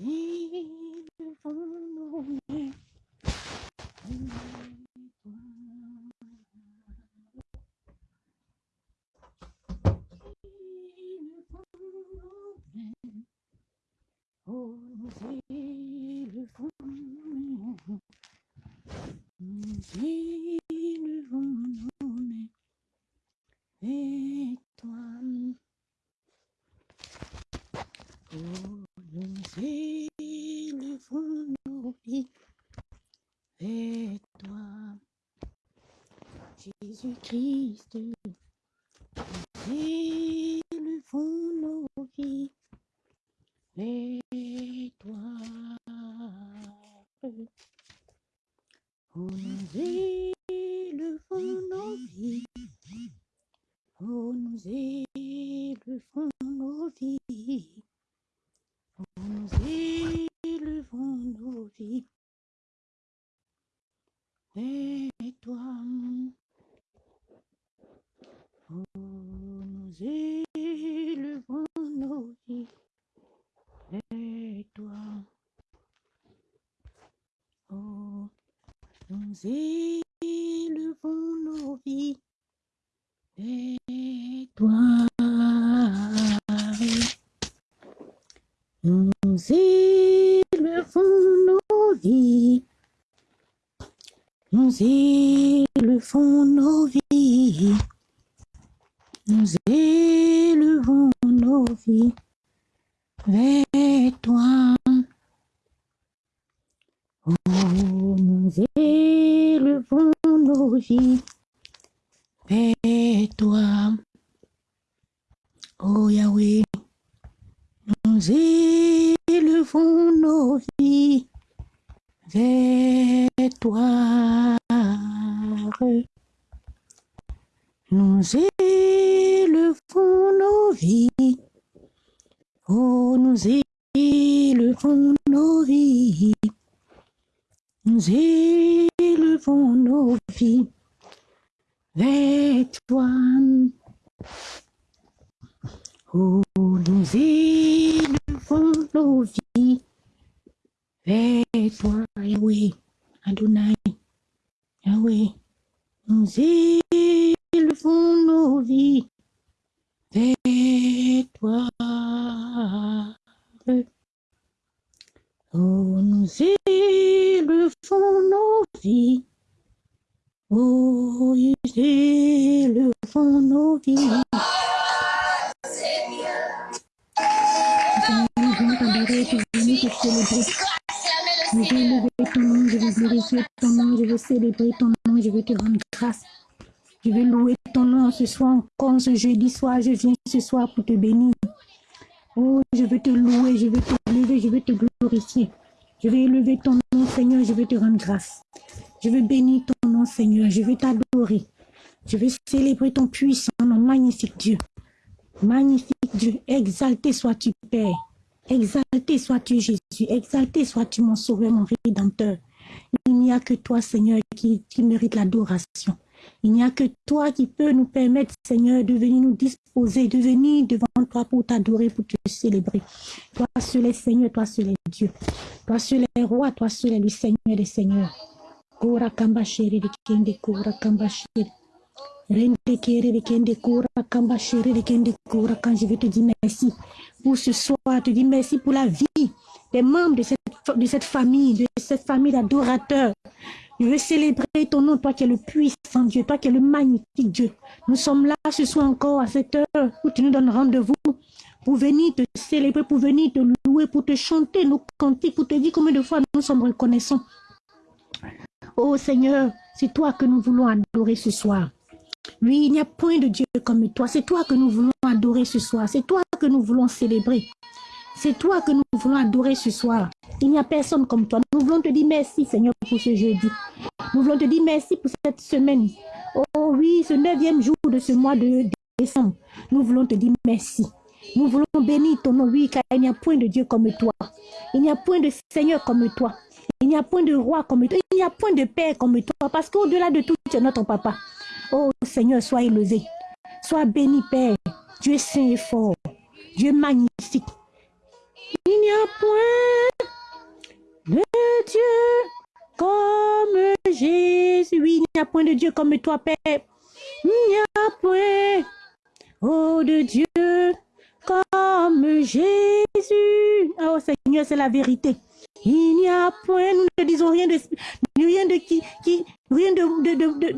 élevons nos vies. Nous élevons nos vies. Oh, nous élevons nos vies. Nous élevons nos vies vers ce jeudi soir, je viens ce soir pour te bénir. Oh, je vais te louer, je vais te lever, je vais te glorifier. Je vais élever ton nom, Seigneur, je vais te rendre grâce. Je vais bénir ton nom, Seigneur, je vais t'adorer. Je vais célébrer ton puissant nom, magnifique Dieu. Magnifique Dieu, exalté sois-tu, Père. Exalté sois-tu, Jésus. Exalté sois-tu, mon sauveur, mon rédempteur. Il n'y a que toi, Seigneur, qui mérite l'adoration. Il n'y a que toi qui peux nous permettre, Seigneur, de venir nous disposer, de venir devant toi pour t'adorer, pour te célébrer. Toi seul est Seigneur, toi seul est Dieu. Toi seul est roi, toi seul est le Seigneur des Seigneurs. Kora kamba shere de kende kora kamba shere. Rende kere de kora. Quand je vais te dire merci pour ce soir, te dire merci pour la vie des membres de cette famille, de cette famille d'adorateurs. Je veux célébrer ton nom, toi qui es le puissant Dieu, toi qui es le magnifique Dieu. Nous sommes là ce soir encore à cette heure où tu nous donnes rendez-vous pour venir te célébrer, pour venir te louer, pour te chanter nos cantiques, pour te dire combien de fois nous sommes reconnaissants. Oh Seigneur, c'est toi que nous voulons adorer ce soir. Oui, il n'y a point de Dieu comme toi. C'est toi que nous voulons adorer ce soir. C'est toi que nous voulons célébrer. C'est toi que nous voulons adorer ce soir. Il n'y a personne comme toi. Nous voulons te dire merci, Seigneur, pour ce jeudi. Nous voulons te dire merci pour cette semaine. Oh oui, ce neuvième jour de ce mois de décembre. Nous voulons te dire merci. Nous voulons bénir ton nom, oui, car il n'y a point de Dieu comme toi. Il n'y a point de Seigneur comme toi. Il n'y a point de roi comme toi. Il n'y a point de Père comme toi. Parce qu'au-delà de tout, tu es notre papa. Oh Seigneur, sois élevé. Sois béni, Père. Dieu saint et fort. Dieu magnifique. Il n'y a point de Dieu comme Jésus. Oui, il n'y a point de Dieu comme toi, Père. Il n'y a point, oh de Dieu, comme Jésus. Oh Seigneur, c'est la vérité. Il n'y a point, nous ne disons rien de, rien de qui, qui rien de, de, de,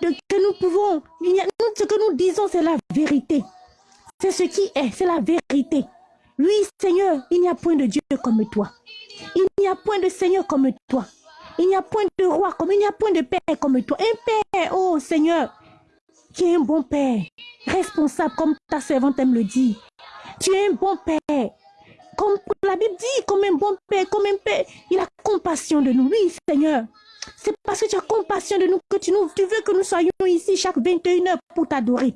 de, que nous pouvons. Il ce que nous disons, c'est la vérité. C'est ce qui est, c'est la vérité. Oui, Seigneur, il n'y a point de Dieu comme toi. Il n'y a point de Seigneur comme toi. Il n'y a point de roi comme il n'y a point de père comme toi. Un père, oh Seigneur, qui est un bon père, responsable comme ta servante aime le dire. Tu es un bon père. Comme la Bible dit, comme un bon père, comme un père, il a compassion de nous. Oui, Seigneur. C'est parce que tu as compassion de nous que tu, nous, tu veux que nous soyons ici chaque 21 heures pour t'adorer.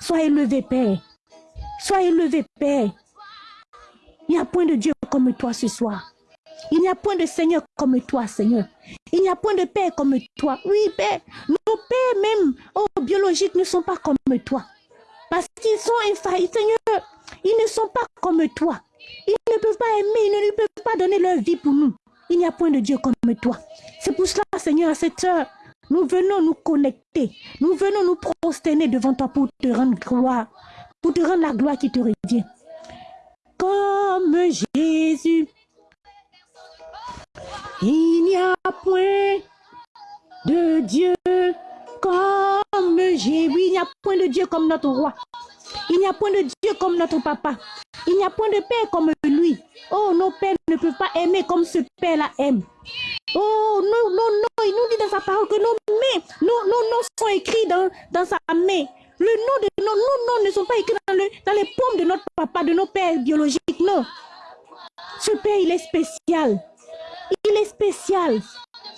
Sois élevé, Père. Sois élevé, Père. Il n'y a point de Dieu comme toi ce soir. Il n'y a point de Seigneur comme toi, Seigneur. Il n'y a point de Père comme toi. Oui, Père. Nos pères même, oh, biologiques, ne sont pas comme toi. Parce qu'ils sont infaillibles, Seigneur. Ils ne sont pas comme toi. Ils ne peuvent pas aimer, ils ne peuvent pas donner leur vie pour nous. Il n'y a point de Dieu comme toi. C'est pour cela, Seigneur, à cette heure, nous venons nous connecter. Nous venons nous prosterner devant toi pour te rendre gloire, pour te rendre la gloire qui te revient. Comme Jésus, il n'y a point de Dieu comme Jésus. Oui, il n'y a point de Dieu comme notre roi. Il n'y a point de Dieu comme notre papa. Il n'y a point de père comme lui. Oh, nos pères ne peuvent pas aimer comme ce père-là aime. Oh, non, non, non, il nous dit dans sa parole que nos mains, nos, noms sont écrits dans sa main. Le nom de nos, noms ne sont pas écrits dans, dans les paumes de notre papa, de nos pères biologiques, non. Ce père, il est spécial. Il est spécial.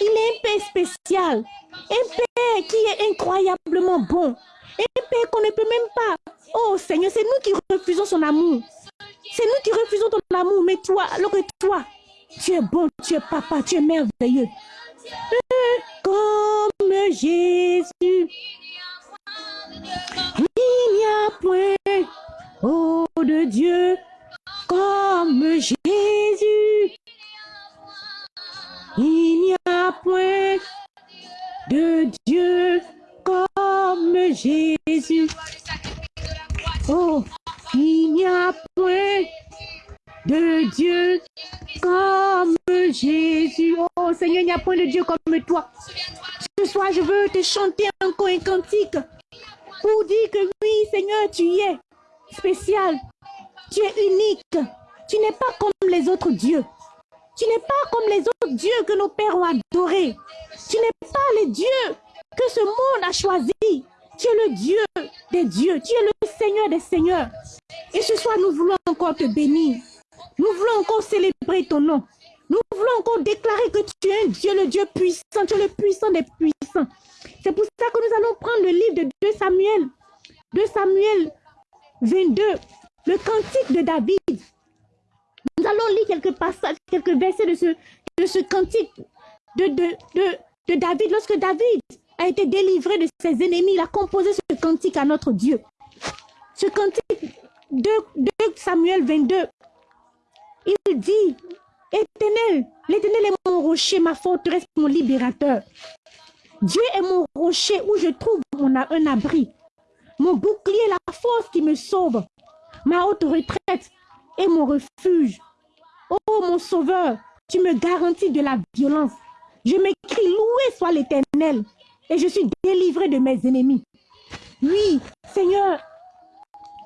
Il est un père spécial. Un père qui est incroyablement bon. Un père qu'on ne peut même pas. Oh Seigneur, c'est nous qui refusons son amour. C'est nous qui refusons ton amour. Mais toi, alors que toi, tu es bon, tu es papa, tu es merveilleux. Comme Jésus. Il n'y a point, oh de Dieu, comme Jésus. Il n'y a point de Dieu comme Jésus. Oh, il n'y a point de Dieu comme Jésus. Oh Seigneur, il n'y a point de Dieu comme toi. Ce soir, je veux te chanter encore un cantique pour dire que oui, Seigneur, tu es spécial. Tu es unique. Tu n'es pas comme les autres dieux. Tu n'es pas comme les autres dieux que nos pères ont adorés. Tu n'es pas le Dieu que ce monde a choisi. Tu es le Dieu des dieux. Tu es le Seigneur des seigneurs. Et ce soir, nous voulons encore te bénir. Nous voulons encore célébrer ton nom. Nous voulons encore déclarer que tu es un Dieu, le Dieu puissant. Tu es le puissant des puissants. C'est pour ça que nous allons prendre le livre de 2 Samuel. 2 Samuel 22. Le cantique de David. Nous allons lire quelques passages, quelques versets de ce, cantique de David. Lorsque David a été délivré de ses ennemis, il a composé ce cantique à notre Dieu. Ce cantique de, de Samuel 22, il dit, Éternel, l'éternel est mon rocher, ma forteresse, mon libérateur. Dieu est mon rocher où je trouve mon, un abri. Mon bouclier, la force qui me sauve. Ma haute retraite et mon refuge. Oh mon sauveur, tu me garantis de la violence. Je m'écris, loué soit l'éternel, et je suis délivré de mes ennemis. Oui, Seigneur,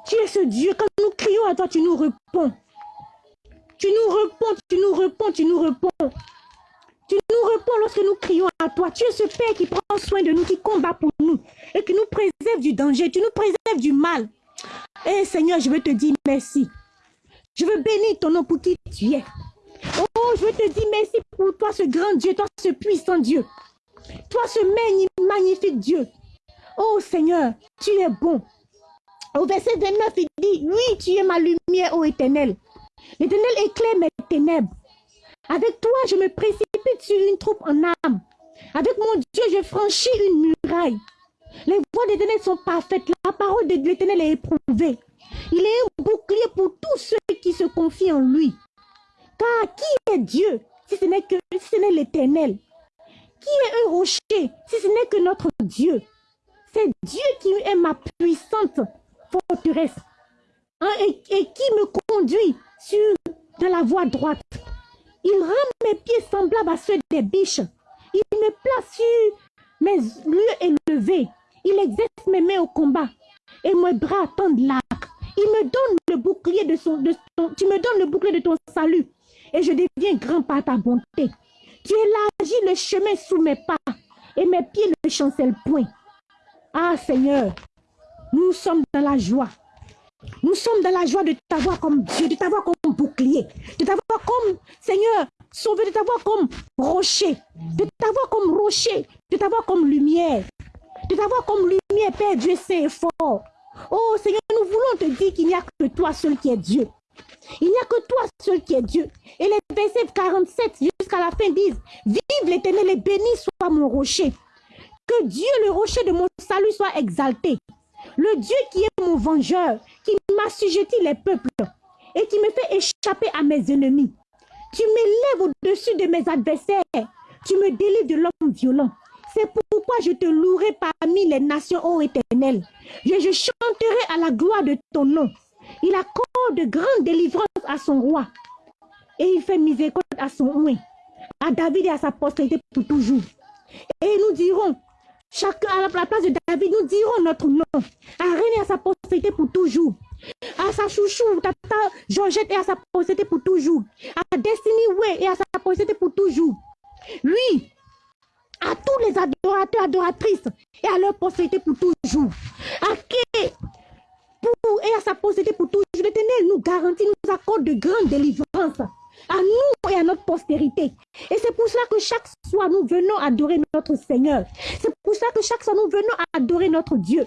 tu es ce Dieu. Quand nous crions à toi, tu nous réponds. Tu nous réponds, tu nous réponds, tu nous réponds. Réponds lorsque nous crions à toi. Tu es ce Père qui prend soin de nous, qui combat pour nous et qui nous préserve du danger. Tu nous préserves du mal. Eh Seigneur, je veux te dire merci. Je veux bénir ton nom pour qui tu es. Oh, je veux te dire merci pour toi, ce grand Dieu, toi, ce puissant Dieu. Toi, ce magnifique Dieu. Oh Seigneur, tu es bon. Au verset 29, il dit, oui, tu es ma lumière, ô éternel. L'éternel éclaire mes ténèbres. Avec toi, je me précipite sur une troupe en âme. Avec mon Dieu, je franchis une muraille. Les voies d'éternel sont parfaites. La parole de l'éternel est éprouvée. Il est un bouclier pour tous ceux qui se confie en lui. Car qui est Dieu si ce n'est que l'éternel? Qui est un rocher si ce n'est que notre Dieu? C'est Dieu qui est ma puissante forteresse et, et, qui me conduit sur de la voie droite. Il rend mes pieds semblables à ceux des biches. Il me place sur mes lieux élevés. Il exerce mes mains au combat et mes bras tendent l'arc. Il me donne le bouclier de son, de tu me donnes le bouclier de ton salut et je deviens grand par ta bonté. Tu élargis le chemin sous mes pas et mes pieds ne chancellent point. Ah Seigneur, nous sommes dans la joie. Nous sommes dans la joie de t'avoir comme Dieu, de t'avoir comme bouclier, de t'avoir comme Seigneur, sauvé, de t'avoir comme rocher, de t'avoir comme rocher, de t'avoir comme lumière, de t'avoir comme lumière, Père Dieu saint et fort. Oh Seigneur, nous voulons te dire qu'il n'y a que toi seul qui est Dieu. Il n'y a que toi seul qui est Dieu. Et les versets 47 jusqu'à la fin disent, Vive l'éternel et béni soit mon rocher. Que Dieu, le rocher de mon salut, soit exalté. Le Dieu qui est mon vengeur, qui m'assujettit les peuples et qui me fait échapper à mes ennemis. Tu m'élèves au-dessus de mes adversaires. Tu me délivres de l'homme violent. C'est pourquoi je te louerai parmi les nations, ô éternel. Je, je chanterai à la gloire de ton nom. Il accorde de grandes délivrances à son roi. Et il fait miséricorde à son oint, à David et à sa postérité pour toujours. Et nous dirons, chacun à la place de David, nous dirons notre nom, à René à sa postérité pour toujours. À sa chouchou, tata Georgette et à sa postérité pour toujours. À Destiny Way et à sa postérité pour toujours. Lui, à tous les adorateurs, adoratrices et à leur postérité pour toujours. À qui pour et à sa possédé pour toujours. L'éternel nous garantit, nous accorde de grandes délivrances à nous et à notre postérité. Et c'est pour cela que chaque soir nous venons adorer notre Seigneur. C'est pour cela que chaque soir nous venons adorer notre Dieu.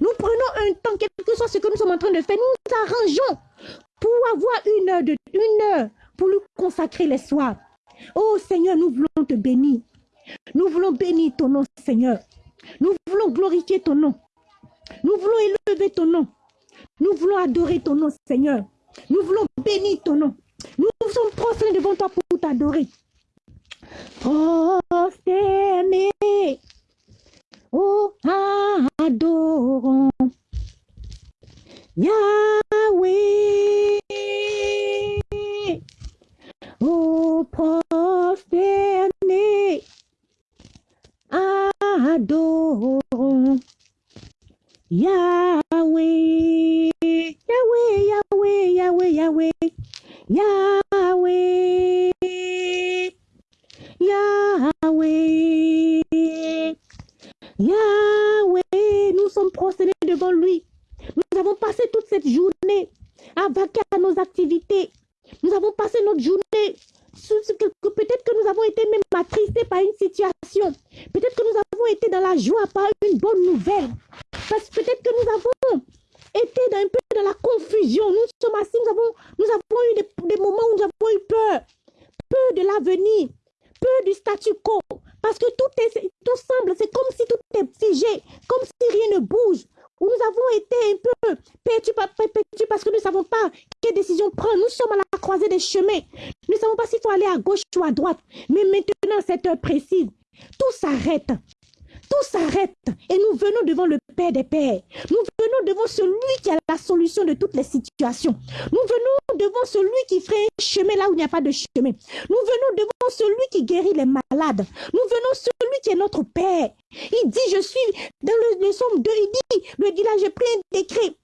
Nous prenons un temps, quel que soit ce que nous sommes en train de faire, nous nous arrangeons pour avoir une heure, de, une heure pour nous consacrer les soirs. Oh Seigneur, nous voulons te bénir. Nous voulons bénir ton nom, Seigneur. Nous voulons glorifier ton nom. Nous voulons élever ton nom. Nous voulons adorer ton nom, Seigneur. Nous voulons bénir ton nom. Nous sommes prosternés devant toi pour t'adorer. Prosternés, oh, adorons. Yahweh. Oh, prosternés, adorons. Yahweh, Yahweh, Yahweh, Yahweh, Yahweh, Yahweh, Yahweh, Yahweh. Nous sommes prosternés devant lui. Nous avons passé toute cette journée à vaquer à nos activités. Nous avons passé notre journée Peut-être que nous avons été même attristés par une situation. Peut-être que nous avons été dans la joie par une bonne nouvelle. Peut-être que nous avons été un peu dans la confusion. Nous sommes assis, nous avons, nous avons eu des, moments où nous avons eu peur. Peur de l'avenir. Peur du statu quo. Parce que tout, est, tout semble, c'est comme si tout est figé. Comme si rien ne bouge où nous avons été un peu perturbés parce que nous ne savons pas quelle décision prendre. Nous sommes à la croisée des chemins. Nous ne savons pas s'il faut aller à gauche ou à droite. Mais maintenant, cette heure précise, tout s'arrête. Tout s'arrête et nous venons devant le Père des Pères. Nous venons devant celui qui a la solution de toutes les situations. Nous venons devant celui qui ferait un chemin là où il n'y a pas de chemin. Nous venons devant celui qui guérit les malades. Nous venons celui qui est notre Père. Il dit, je suis dans le, somme 2, il dit, le dit là, j'ai pris un décret.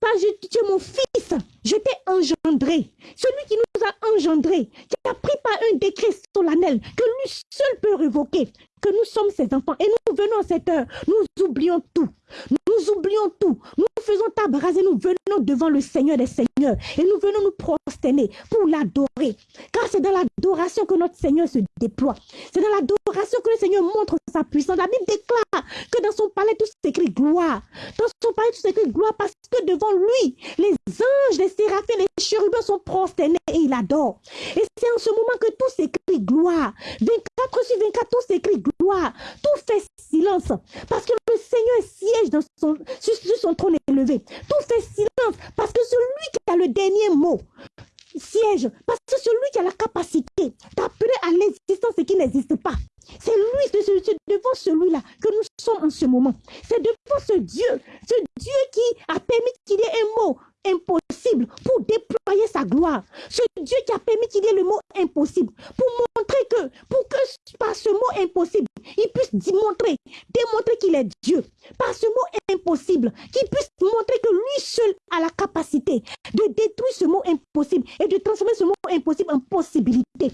Pas je, tu es mon fils, je t'ai engendré. Celui qui nous a engendrés, qui a pris par un décret solennel que lui seul peut révoquer que nous sommes ses enfants et nous venons à cette heure, nous oublions tout. Nous oublions tout. Nous faisons table et nous venons devant le Seigneur des Seigneurs et nous venons nous prosterner pour l'adorer. Car c'est dans l'adoration que notre Seigneur se déploie. C'est dans l'adoration que le Seigneur montre sa puissance. La Bible déclare que dans son palais tout s'écrit gloire. Dans son palais tout s'écrit gloire parce que devant lui, les anges, les séraphins, les chérubins sont prosternés et il adore. Et c'est en ce moment que tout s'écrit gloire. 24 sur 24, tout s'écrit gloire. Tout fait silence. Parce que le Seigneur siège son, sur, son trône élevé. Tout fait silence. Parce que celui qui le dernier mot, siège. Parce que celui qui a la capacité d'appeler à l'existence ce qui n'existe pas. C'est lui, c'est devant celui-là que nous sommes en ce moment. C'est devant ce Dieu, ce Dieu qui a permis qu'il y ait un mot impossible pour déployer sa gloire. Ce Dieu qui a permis qu'il y ait le mot impossible pour montrer que, pour que par ce mot impossible, il puisse démontrer, démontrer qu'il est Dieu. Par ce mot impossible, qu'il puisse montrer que lui seul a la capacité de détruire ce mot impossible et de transformer ce mot impossible en possibilité.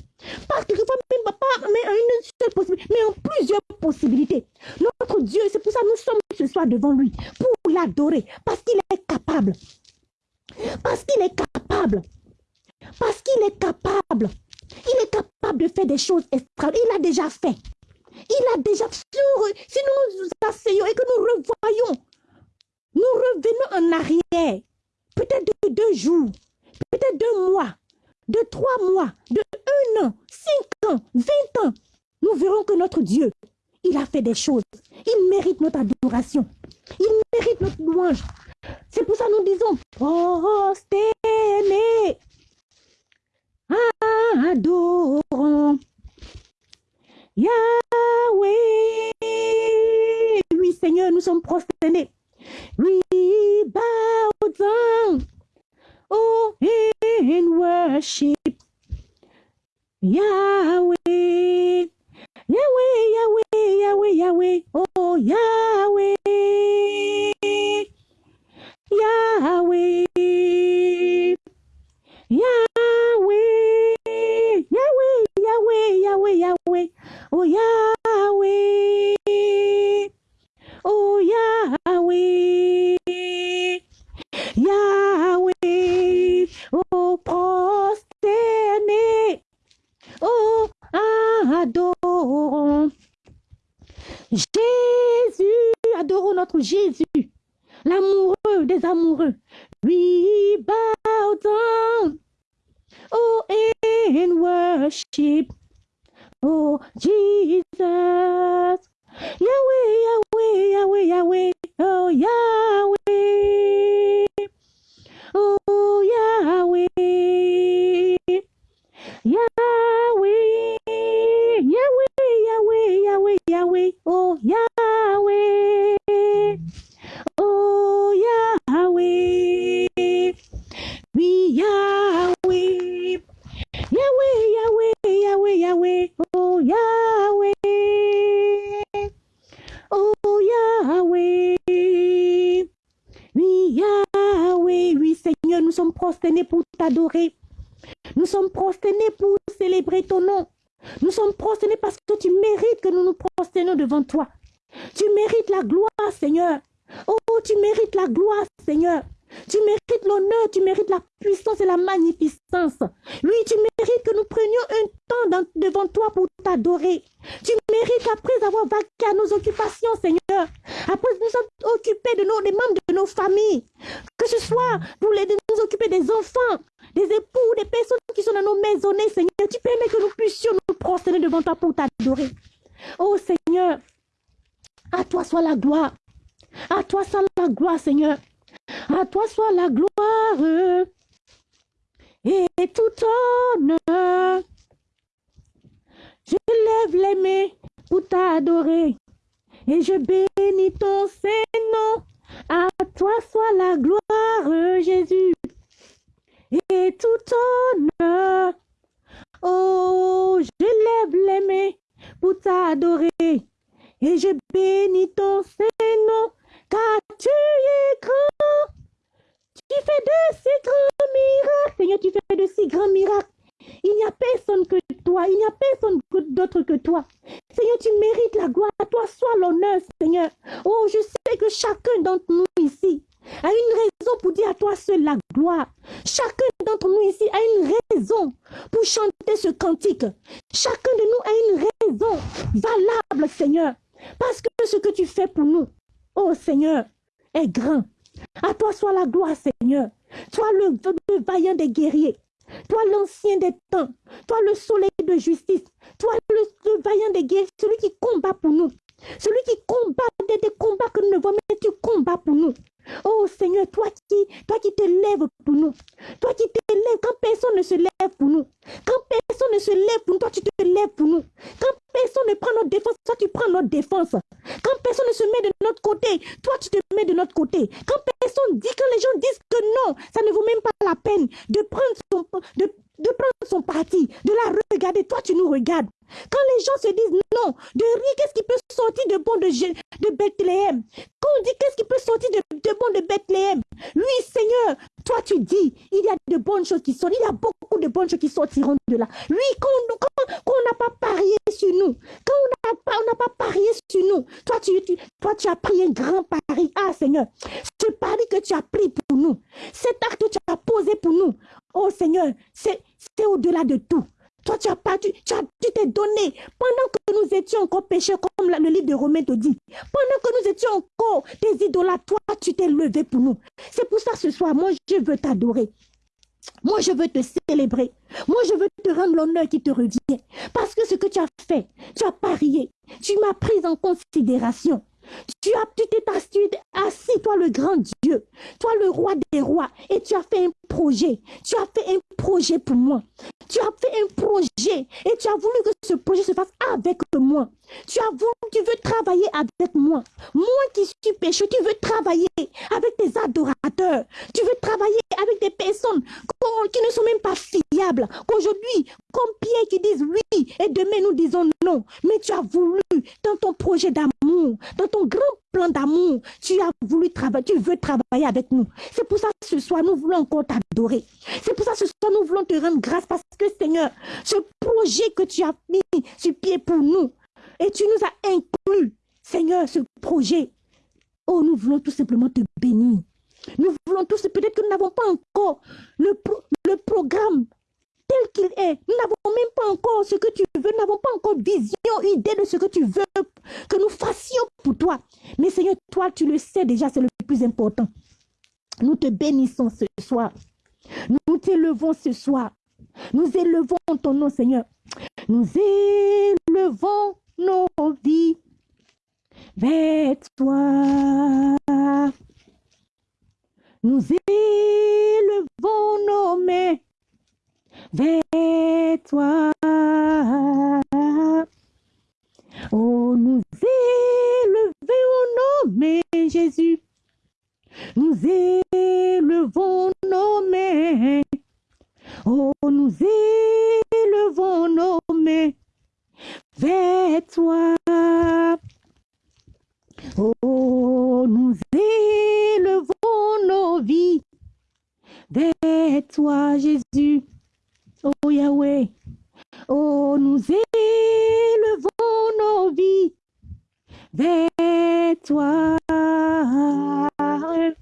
Parce que même pas mais une seule possibilité, mais en plusieurs possibilités. Notre Dieu, c'est pour ça que nous sommes ce soir devant lui, pour l'adorer, parce qu'il est capable. Parce qu'il est capable. Parce qu'il est capable. Il est capable de faire des choses extraordinaires. Il a déjà fait. Il a déjà fait. Si nous nous asseyons et que nous revoyons, nous revenons en arrière, peut-être de deux jours, peut-être deux mois, de trois mois, de un an, cinq ans, vingt ans, nous verrons que notre Dieu, il a fait des choses. Il mérite notre adoration. Il mérite notre louange. C'est pour ça que nous disons prosternés, adorons Yahweh. Oui, Seigneur, nous sommes prosternés. We Occupés de nos, des membres de nos familles. Que ce soit pour les, nous occuper des enfants, des époux, des personnes qui sont dans nos maisonnées, Seigneur. Tu permets que nous puissions nous prosterner devant toi pour t'adorer. Oh Seigneur, à toi soit la gloire. À toi soit la gloire, Seigneur. À toi soit la gloire et tout honneur. Je lève les mains pour t'adorer et je bénis ton Saint-Nom. À toi soit la gloire, Jésus, et tout honneur. Oh, je lève les mains pour t'adorer et je bénis ton Saint-Nom car tu es grand. Tu fais de si grands miracles. Seigneur, tu fais de si grands miracles. Il n'y a personne que toi, il n'y a personne d'autre que toi. Seigneur, tu mérites la gloire. À toi soit l'honneur, Seigneur. Oh, je sais que chacun d'entre nous ici a une raison pour dire à toi seul la gloire. Chacun d'entre nous ici a une raison pour chanter ce cantique. Chacun de nous a une raison valable, Seigneur. Parce que ce que tu fais pour nous, Oh Seigneur, est grand. À toi soit la gloire, Seigneur. Toi le, vaillant des guerriers. Toi l'ancien des temps. Toi le soleil de justice. Toi le, vaillant des guerriers. Celui qui combat pour nous. Celui qui combat des, combats que nous ne voyons, mais tu combats pour nous. Oh Seigneur, toi qui, toi qui t'élèves pour nous. Toi qui t'élèves quand personne ne se lève pour nous, quand personne ne se lève pour nous, toi tu te lèves pour nous. Quand personne ne prend notre défense, toi tu prends notre défense. Quand personne ne se met de notre côté, toi tu te mets de notre côté. Personne dit, quand les gens disent que non, ça ne vaut même pas la peine de prendre son, de, de prendre son parti, de la regarder, toi tu nous regardes. Quand les gens se disent non, de rien, qu'est-ce qui peut sortir de bon de, de Bethléem? Quand on dit qu'est-ce qui peut sortir de, de bon de Bethléem? Oui, Seigneur, toi tu dis, il y a de bonnes choses qui sortent, il y a beaucoup de bonnes choses qui sortiront de là. Oui, quand, on n'a pas parié sur nous, quand on n'a pas, pas parié sur nous, toi tu, toi tu as pris un grand pari. Ah Seigneur, que tu as pris pour nous, cet acte que tu as posé pour nous, oh Seigneur, c'est au-delà de tout. Toi, tu as pas, tu, tu t'es donné pendant que nous étions encore pécheurs, comme le livre de Romains te dit. Pendant que nous étions encore des idolâtres, toi, tu t'es levé pour nous. C'est pour ça ce soir, moi, je veux t'adorer. Moi, je veux te célébrer. Moi, je veux te rendre l'honneur qui te revient. Parce que ce que tu as fait, tu as parié. Tu m'as pris en considération. Tu as, tu t'es assis, toi le grand Dieu, toi le roi des rois, et tu as fait un projet. Tu as fait un projet pour moi. Tu as fait un projet et tu as voulu que ce projet se fasse avec moi. Tu as voulu, tu veux travailler avec moi. Moi qui suis pécheur, tu veux travailler avec tes adorateurs. Tu veux travailler avec des personnes qui ne sont même pas fiables. Qu'aujourd'hui, comme Pierre qui disent oui et demain nous disons non. Mais tu as voulu dans ton projet d'amour, dans ton grand plan d'amour, tu as voulu travailler, tu veux travailler avec nous. C'est pour ça que ce soir, nous voulons encore t'adorer. C'est pour ça que ce soir, nous voulons te rendre grâce parce que Seigneur, ce projet que tu as mis sur pied pour nous, et tu nous as inclus, Seigneur, ce projet. Oh, nous voulons tout simplement te bénir. Nous voulons tous, peut-être que nous n'avons pas encore le, le programme tel qu'il est. Nous n'avons même pas encore ce que tu veux. Nous n'avons pas encore vision, idée de ce que tu veux que nous fassions pour toi. Mais Seigneur, toi, tu le sais déjà, c'est le plus important. Nous te bénissons ce soir. Nous t'élevons ce soir. Nous élevons ton nom, Seigneur. Nous élevons nos vies vers toi. Nous élevons nos mains vers toi. Oh, nous élevons nos mains, Jésus. Nous élevons nos mains. Oh, nous élevons nos mains vers toi. Oh, nous élevons nos vies vers toi, Jésus. Oh Yahweh. Oh, nous élevons nos vies vers toi.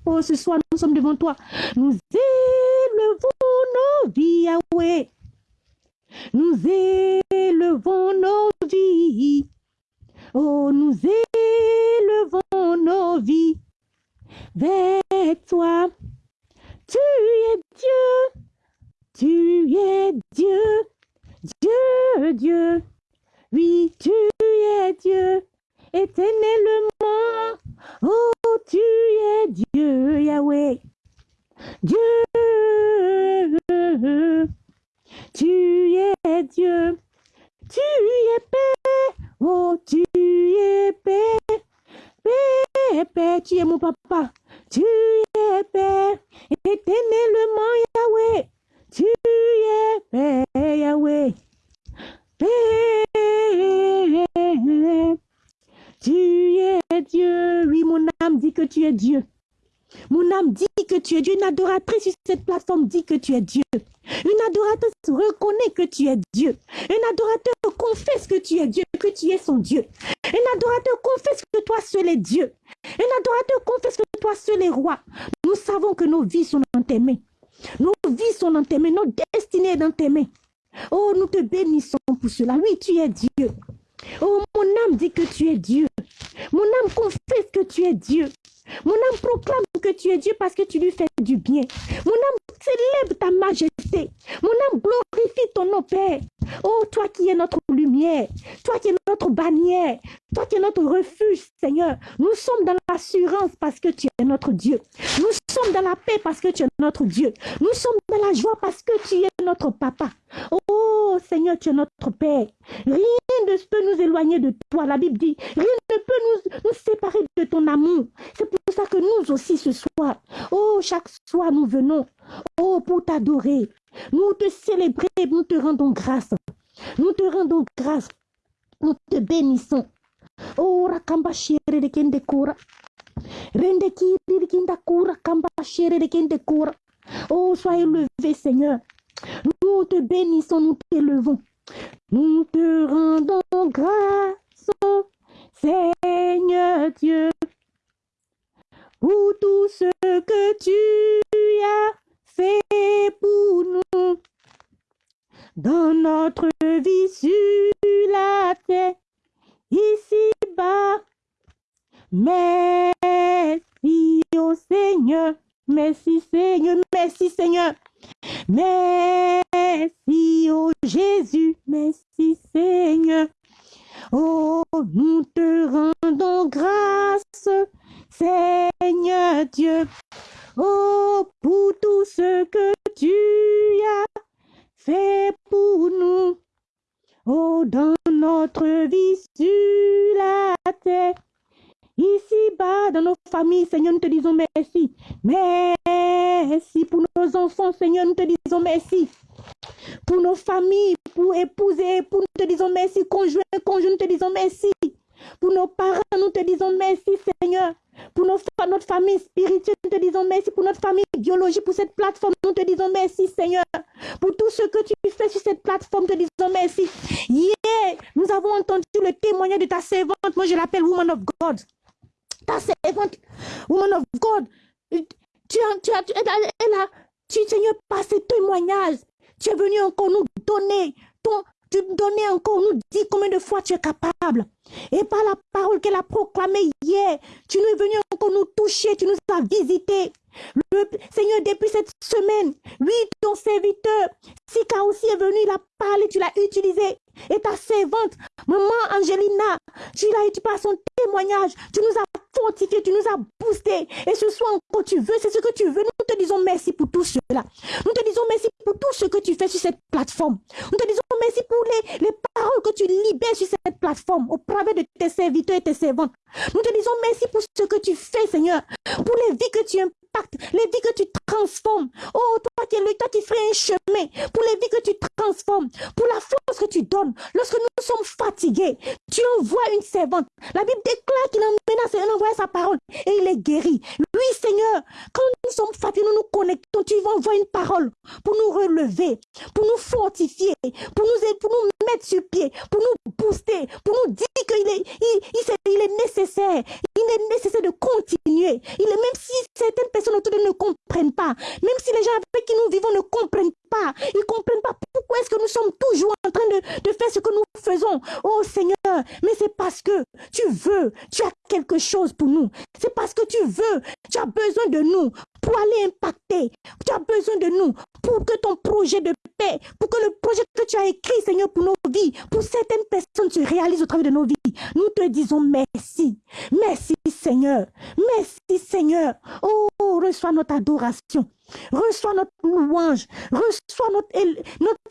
Oh, ce soir, nous sommes devant toi. Nous élevons nos vies, Yahweh. Nous élevons nos vies. Oh, nous élevons nos vies vers toi. Tu es Dieu. Tu es Dieu. Dieu, Dieu. Oui, tu es Dieu. Éternellement. Oh, tu es Dieu, Yahweh. Dieu. Tu es Dieu. Tu es paix. Oh, tu es paix. Paix, paix. Tu es mon papa. Tu es paix. Éternellement, Yahweh. Tu es paix, Yahweh. Paix. Tu es Dieu. Oui, mon âme dit que tu es Dieu. Mon âme dit que tu es Dieu. Une adoratrice sur cette plateforme dit que tu es Dieu. Une adoratrice reconnaît que tu es Dieu. Un adorateur confesse que tu es Dieu, que tu es son Dieu. Un adorateur confesse que toi seul es Dieu. Un adorateur confesse que toi seul es roi. Nous savons que nos vies sont dans tes mains. Nos vies sont dans tes mains. Nos destinées sont dans tes mains. Oh, nous te bénissons pour cela. Oui, tu es Dieu. Oh, mon âme dit que tu es Dieu. Mon âme confesse que tu es Dieu. Mon âme proclame que tu es Dieu parce que tu lui fais du bien. Mon âme célèbre ta majesté. Mon âme glorifie ton nom, Père. Oh, toi qui es notre lumière, toi qui es notre bannière, toi qui es notre refuge, Seigneur. Nous sommes dans l'assurance parce que tu es notre Dieu. Nous sommes dans la paix parce que tu es notre Dieu. Nous sommes dans la joie parce que tu es notre papa. Oh Seigneur, tu es notre Père. Ne peut nous éloigner de toi. La Bible dit, rien ne peut nous, nous séparer de ton amour. C'est pour ça que nous aussi ce soir, oh, chaque soir nous venons, oh, pour t'adorer. Nous te célébrer, nous te rendons grâce. Nous te rendons grâce. Nous te bénissons. Oh, rakamba de kende kura. Rende kiri kamba de kende kura. Oh, sois élevé, Seigneur. Nous te bénissons, nous t'élevons. Nous te rendons grâce, Seigneur Dieu, pour tout ce que tu as fait pour nous dans notre vie sur la terre, ici-bas. Merci au Seigneur, merci Seigneur, merci Seigneur. Merci, oh Jésus, merci Seigneur. Oh, nous te rendons grâce, Seigneur Dieu. Oh, pour tout ce que tu as fait pour nous. Oh, dans notre vie sur la terre. Ici-bas, dans nos familles, Seigneur, nous te disons merci. Merci pour nos enfants, Seigneur, nous te disons merci. Pour nos familles, pour épouser, pour nous te disons merci. Conjoint, conjoint, nous te disons merci. Pour nos parents, nous te disons merci, Seigneur. Pour notre famille spirituelle, nous te disons merci. Pour notre famille biologique, pour cette plateforme, nous te disons merci, Seigneur. Pour tout ce que tu fais sur cette plateforme, nous te disons merci. Hier, nous avons entendu le témoignage de ta servante. Moi, je l'appelle Woman of God ta servante, woman of God, tu as, tu tu, elle a, tu, Seigneur, par ce témoignage, tu es venu encore nous donner ton, tu donner encore, nous dire combien de fois tu es capable. Et par la parole qu'elle a proclamée hier, tu nous es venu encore nous toucher, tu nous as visités. Le Seigneur, depuis cette semaine, lui, ton serviteur, Sika aussi est venu, il a parlé, tu l'as utilisé. Et ta servante, maman Angelina, tu l'as utilisé par son témoignage. Tu nous as fortifié, tu nous as boosté. Et ce soir encore, tu veux, c'est ce que tu veux. Nous te disons merci pour tout cela. Nous te disons merci pour tout ce que tu fais sur cette plateforme. Nous te disons merci pour les, les paroles que tu libères sur cette plateforme au travers de tes serviteurs et tes servantes. Nous te disons merci pour ce que tu fais, Seigneur, pour les vies que tu impactes, les vies que tu transformes. Oh, qui es le toi qui ferais un chemin, pour les vies que tu transformes, pour la force que tu donnes. Lorsque nous sommes fatigués, tu envoies une servante. La Bible déclare qu'il et envoie sa parole et il est guéri. Oui, Seigneur, quand nous sommes fatigués, nous nous connectons, tu vas envoyer une parole pour nous relever, pour nous fortifier, pour nous, pour nous mettre sur pied, pour nous booster, pour nous dire qu'il est, il, il, est nécessaire. Il est nécessaire de continuer. Il est, même si certaines personnes autour de nous ne comprennent pas, même si les gens avec qui nous vivons ne comprennent pas, ils ne comprennent pas pourquoi est-ce que nous sommes toujours en train de, faire ce que nous faisons. Oh Seigneur, mais c'est parce que tu veux, tu as quelque chose pour nous. C'est parce que tu veux, tu as besoin de nous pour aller impacter. Tu as besoin de nous pour que ton projet de paix, pour que le projet que tu as écrit, Seigneur, pour nos vies, pour certaines personnes se réalise au travers de nos vies. Nous te disons merci. Merci, Seigneur. Merci, Seigneur. Oh, reçois notre adoration. Reçois notre louange. Reçois notre,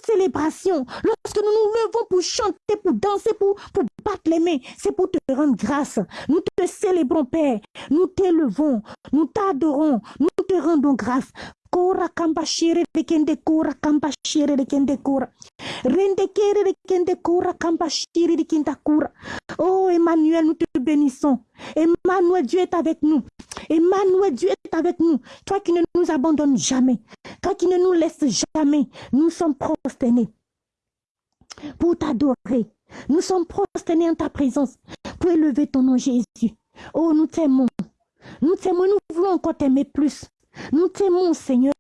célébration. Lorsque nous nous levons pour chanter, pour danser, pour, pour battre les mains, c'est pour te rendre grâce. Nous te célébrons, Père. Nous t'élevons. Nous t'adorons. Nous te rendons grâce. Oh Emmanuel, nous te bénissons. Emmanuel, Dieu est avec nous. Emmanuel, Dieu est avec nous. Toi qui ne nous abandonnes jamais. Toi qui ne nous laisses jamais. Nous sommes prosternés pour t'adorer. Nous sommes prosternés en ta présence pour élever ton nom Jésus. Oh, nous t'aimons. Nous t'aimons, nous voulons encore t'aimer plus. Nous t'aimons, Seigneur.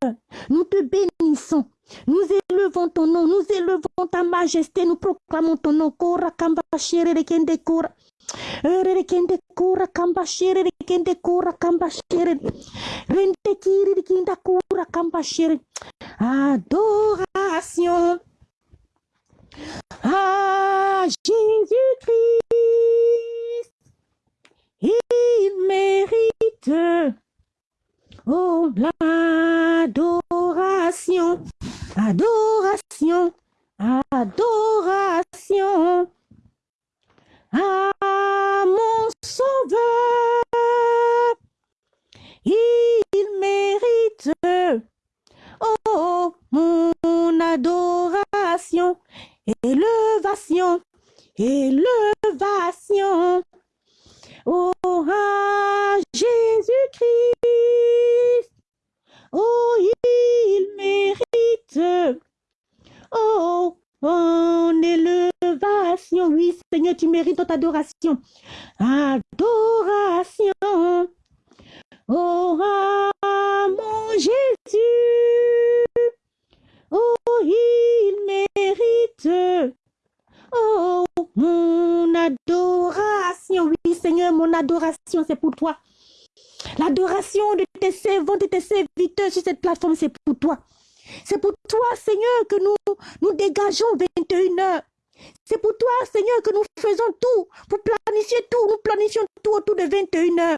Nous te bénissons. Nous élevons ton nom. Nous élevons ta majesté. Nous proclamons ton nom. Kora kamba shere de kende kora. Re kende kora kamba shere de kende kora kamba shere. Rente kiri de kenda kora kamba shere. Adoration. Jésus-Christ, il mérite, oh, l'adoration, adoration, adoration à mon sauveur. Il mérite, oh, mon adoration, élevation, élevation. Oh, Jésus-Christ, oh, il mérite, oh, mon élévation. Oui, Seigneur, tu mérites notre adoration. Adoration. Oh, à mon Jésus. Oh, il mérite. Oh, mon adoration. Oui, Seigneur, mon adoration, c'est pour toi. L'adoration de tes servants, de tes serviteurs sur cette plateforme, c'est pour toi. C'est pour toi, Seigneur, que nous nous dégageons 21 heures. C'est pour toi, Seigneur, que nous faisons tout pour planifier tout. Nous planifions tout autour de 21 heures.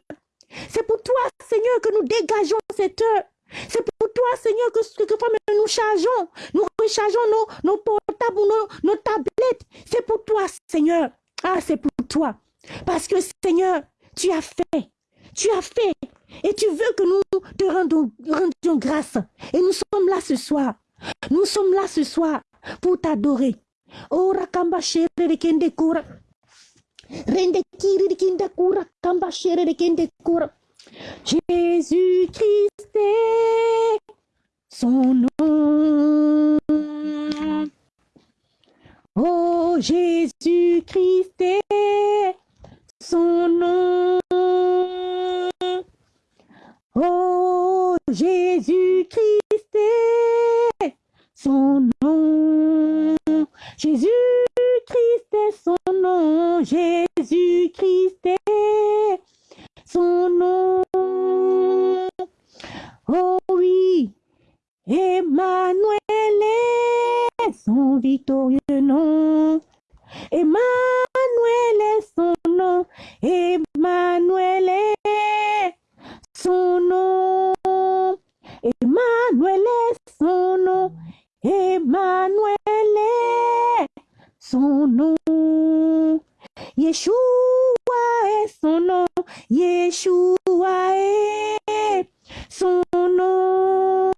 C'est pour toi, Seigneur, que nous dégageons cette heure. C'est pour toi, Seigneur, que quelquefois nous chargeons, nous rechargeons nos, nos portables, nos, nos tablettes. C'est pour toi, Seigneur. Ah, c'est pour toi. Parce que, Seigneur, tu as fait. Tu as fait. Et tu veux que nous te rendons, rendions grâce. Et nous sommes là ce soir. Nous sommes là ce soir pour t'adorer. Oh, rakamba de kura. Rende kiri de kende kura. Kamba kende kura. Jésus-Christ est son nom. Oh, Jésus-Christ est son nom. Oh, Jésus-Christ est son nom. Jésus-Christ est son nom. Jésus-Christ est son nom. Oh oui, Emmanuel est son victorieux nom. Emmanuel est son nom. Emmanuel est son nom. Emmanuel est son nom. Emmanuel est son nom. Yeshua est son nom. Yeshua est son nom.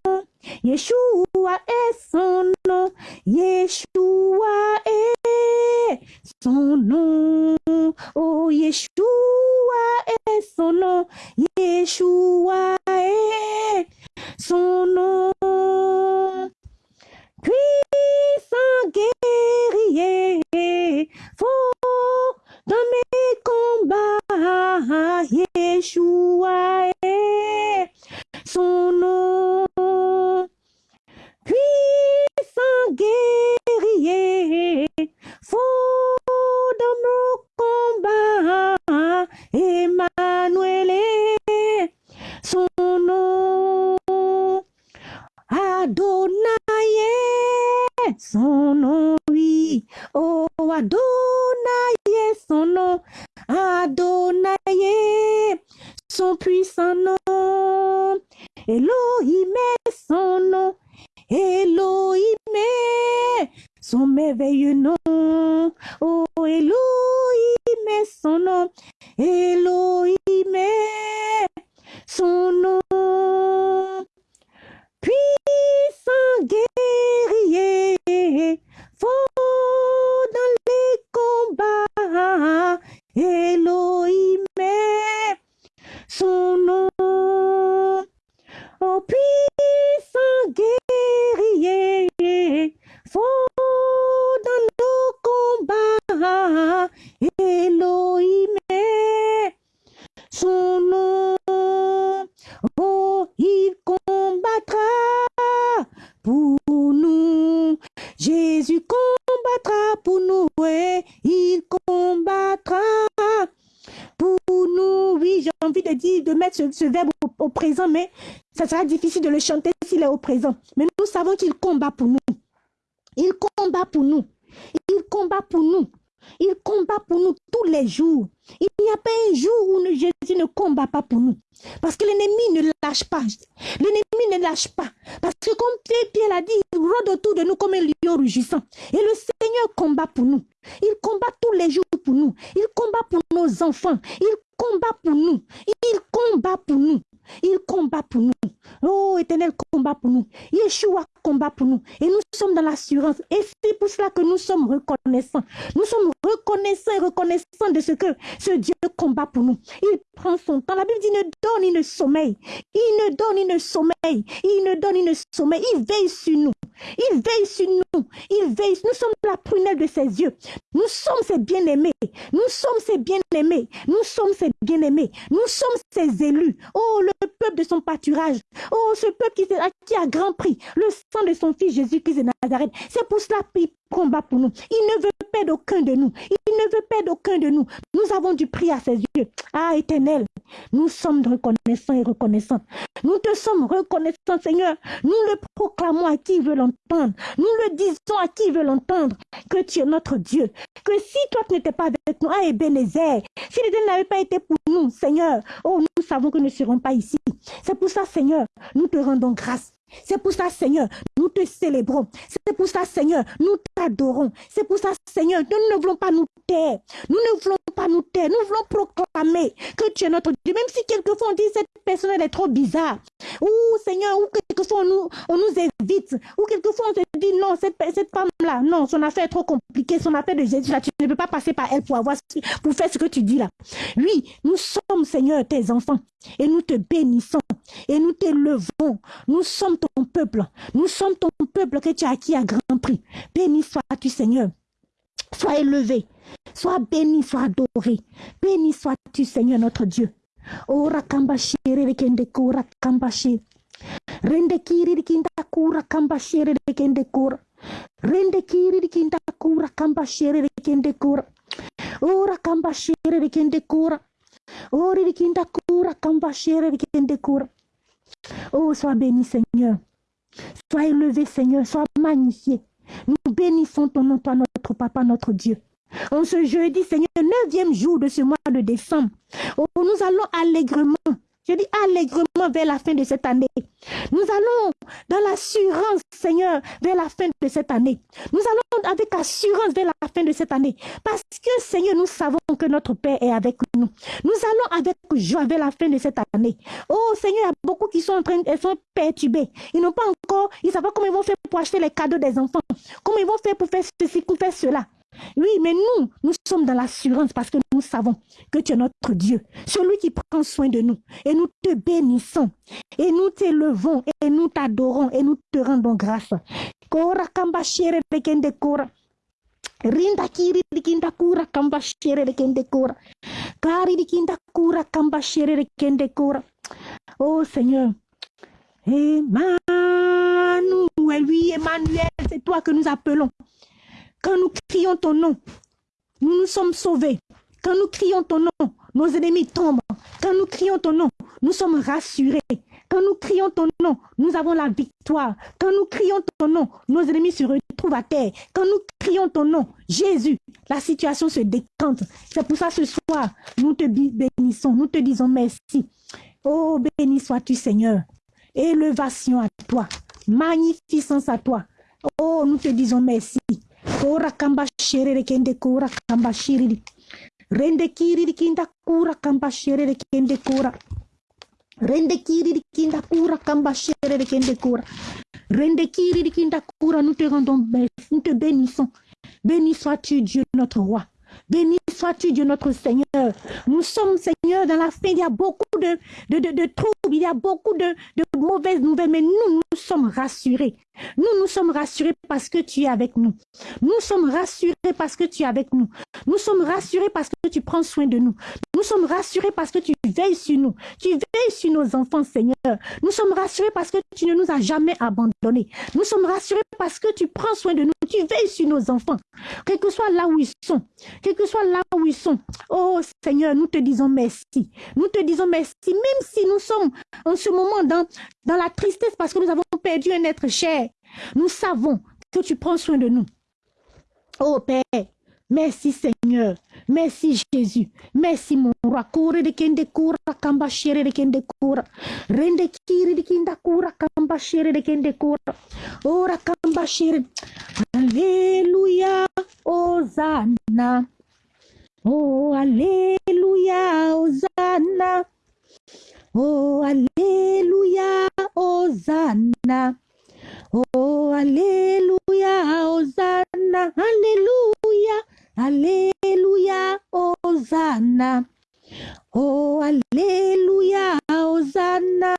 Yeshua est son nom. Yeshua son de mettre ce, verbe au, présent, mais ça sera difficile de le chanter s'il est au présent. Mais nous savons qu'il combat pour nous. Il combat pour nous. Il combat pour nous. Il combat pour nous tous les jours. Il n'y a pas un jour où Jésus ne combat pas pour nous. Parce que l'ennemi ne lâche pas. L'ennemi ne lâche pas. Parce que comme Pierre l'a dit, il rôde autour de nous comme un lion rugissant. Et le Seigneur combat pour nous. Il combat tous les jours pour nous. Il combat pour nos enfants. Il combat pour nous. Combat pour nous. Il combat pour nous. Oh, éternel combat pour nous. Yeshua combat pour nous. Et nous sommes dans l'assurance. Et c'est pour cela que nous sommes reconnaissants. Nous sommes reconnaissants et reconnaissants de ce que ce Dieu combat pour nous. Il prend son temps. La Bible dit, il ne donne, il ne sommeille. Il ne donne, il ne sommeille. Il ne donne, il ne sommeille. Il veille sur nous. Il veille sur nous. Il veille. Nous sommes la prunelle de ses yeux. Nous sommes ses bien-aimés. Nous sommes ses bien-aimés. Nous sommes ses bien-aimés. Nous sommes ses élus. Oh, le peuple de son pâturage. Oh, ce peuple qui, a grand prix. Le sang de son fils Jésus-Christ de Nazareth. C'est pour cela qu'il combat pour nous. Il ne veut pas d'aucun de nous. Il ne veut pas d'aucun de nous. Nous avons du prix à ses yeux. Ah, éternel, nous sommes reconnaissants et reconnaissants. Nous te sommes reconnaissants, Seigneur. Nous le proclamons à qui veut l'entendre. Nous le disons à qui veut l'entendre. Que tu es notre Dieu. Que si toi tu n'étais pas avec nous, ah, Ebenezer, si les n'avait pas été pour nous, Seigneur, oh, nous savons que nous ne serons pas ici. C'est pour ça, Seigneur, nous te rendons grâce. C'est pour ça, Seigneur, nous te célébrons. C'est pour ça, Seigneur, nous t'adorons. C'est pour ça, Seigneur, nous ne voulons pas nous taire. Nous ne voulons nous. Nous voulons proclamer que tu es notre Dieu. Même si quelquefois on dit cette personne elle est trop bizarre. Ou Seigneur, ou quelquefois on nous, on nous évite. Ou quelquefois on se dit non, cette, cette femme-là, non, son affaire est trop compliquée. Son affaire de Jésus, là, tu ne peux pas passer par elle pour, avoir, pour faire ce que tu dis là. Oui, nous sommes, Seigneur, tes enfants. Et nous te bénissons. Et nous t'élevons. Nous sommes ton peuple. Nous sommes ton peuple que tu as acquis à grand prix. Béni sois-tu, Seigneur. Sois élevé. Sois béni, sois adoré. Béni sois-tu, Seigneur notre Dieu. Ora kambashere kende kura kambashi. Rende kiri kinda kura kambashere kende kura. Rende kiri kinda kura kambashere kende kura. Ora kambashere kende kura. Ori kinda kura kambashere kende kura. Oh, sois béni, Seigneur. Sois élevé, Seigneur. Sois magnifié. Nous bénissons ton nom, toi, notre Papa, notre Dieu. En ce jeudi, Seigneur, neuvième jour de ce mois de décembre, oh, nous allons allègrement je dis allègrement vers la fin de cette année. Nous allons dans l'assurance, Seigneur, vers la fin de cette année. Nous allons avec assurance vers la fin de cette année. Parce que, Seigneur, nous savons que notre Père est avec nous. Nous allons avec joie vers la fin de cette année. Oh, Seigneur, il y a beaucoup qui sont en train, elles sont perturbés. Ils n'ont pas encore, ils ne savent pas comment ils vont faire pour acheter les cadeaux des enfants. Comment ils vont faire pour faire ceci, pour faire cela. Oui, mais nous, nous sommes dans l'assurance parce que nous savons que tu es notre Dieu, celui qui prend soin de nous. Et nous te bénissons, et nous t'élevons, et nous t'adorons, et nous te rendons grâce. Rinda kiri kura kamba kende. Kari kura kamba kende. Oh Seigneur, Emmanuel, oui Emmanuel, c'est toi que nous appelons. Quand nous crions ton nom, nous nous sommes sauvés. Quand nous crions ton nom, nos ennemis tombent. Quand nous crions ton nom, nous sommes rassurés. Quand nous crions ton nom, nous avons la victoire. Quand nous crions ton nom, nos ennemis se retrouvent à terre. Quand nous crions ton nom, Jésus, la situation se décante. C'est pour ça ce soir, nous te bénissons, nous te disons merci. Oh, béni sois-tu Seigneur. Élevation à toi. Magnificence à toi. Oh, nous te disons merci. Kora kamba sherere kende kora kamba shiriri. Rende kiriri kinda kura kamba sherere kende kura. Rende kiriri kinda kura kamba sherere kende kura. Rende kiriri kinda kura, nous te rendons, nous te bénissons. Béni sois-tu Dieu notre roi. Béni sois-tu Dieu notre Seigneur. Nous sommes Seigneur dans la fin, il y a beaucoup de, de, de, de troubles, il y a beaucoup de, de mauvaises nouvelles, mais nous, nous sommes rassurés. Nous, nous sommes rassurés parce que tu es avec nous. Nous sommes rassurés parce que tu es avec nous. Nous sommes rassurés parce que tu prends soin de nous. Nous sommes rassurés parce que tu veilles sur nous. Tu veilles sur nos enfants, Seigneur. Nous sommes rassurés parce que tu ne nous as jamais abandonnés. Nous sommes rassurés parce que tu prends soin de nous. Tu veilles sur nos enfants. Quel que soit là où ils sont. Quel que soit là où ils sont. Oh Seigneur, nous te disons merci. Nous te disons merci. Même si nous sommes en ce moment dans, la tristesse parce que nous avons perdu un être cher. Nous savons que tu prends soin de nous. Oh Père, Merci Seigneur. Merci Jésus. Merci mon roi. De kende de de kinda kura de kende kura. Ora. Alléluia. Hosanna. Oh, Alléluia. Hosanna. Oh, Alléluia. Hosanna. Oh, Alléluia. Hosanna. Alléluia. Alléluia, Hosanna. Oh, Alléluia, Hosanna.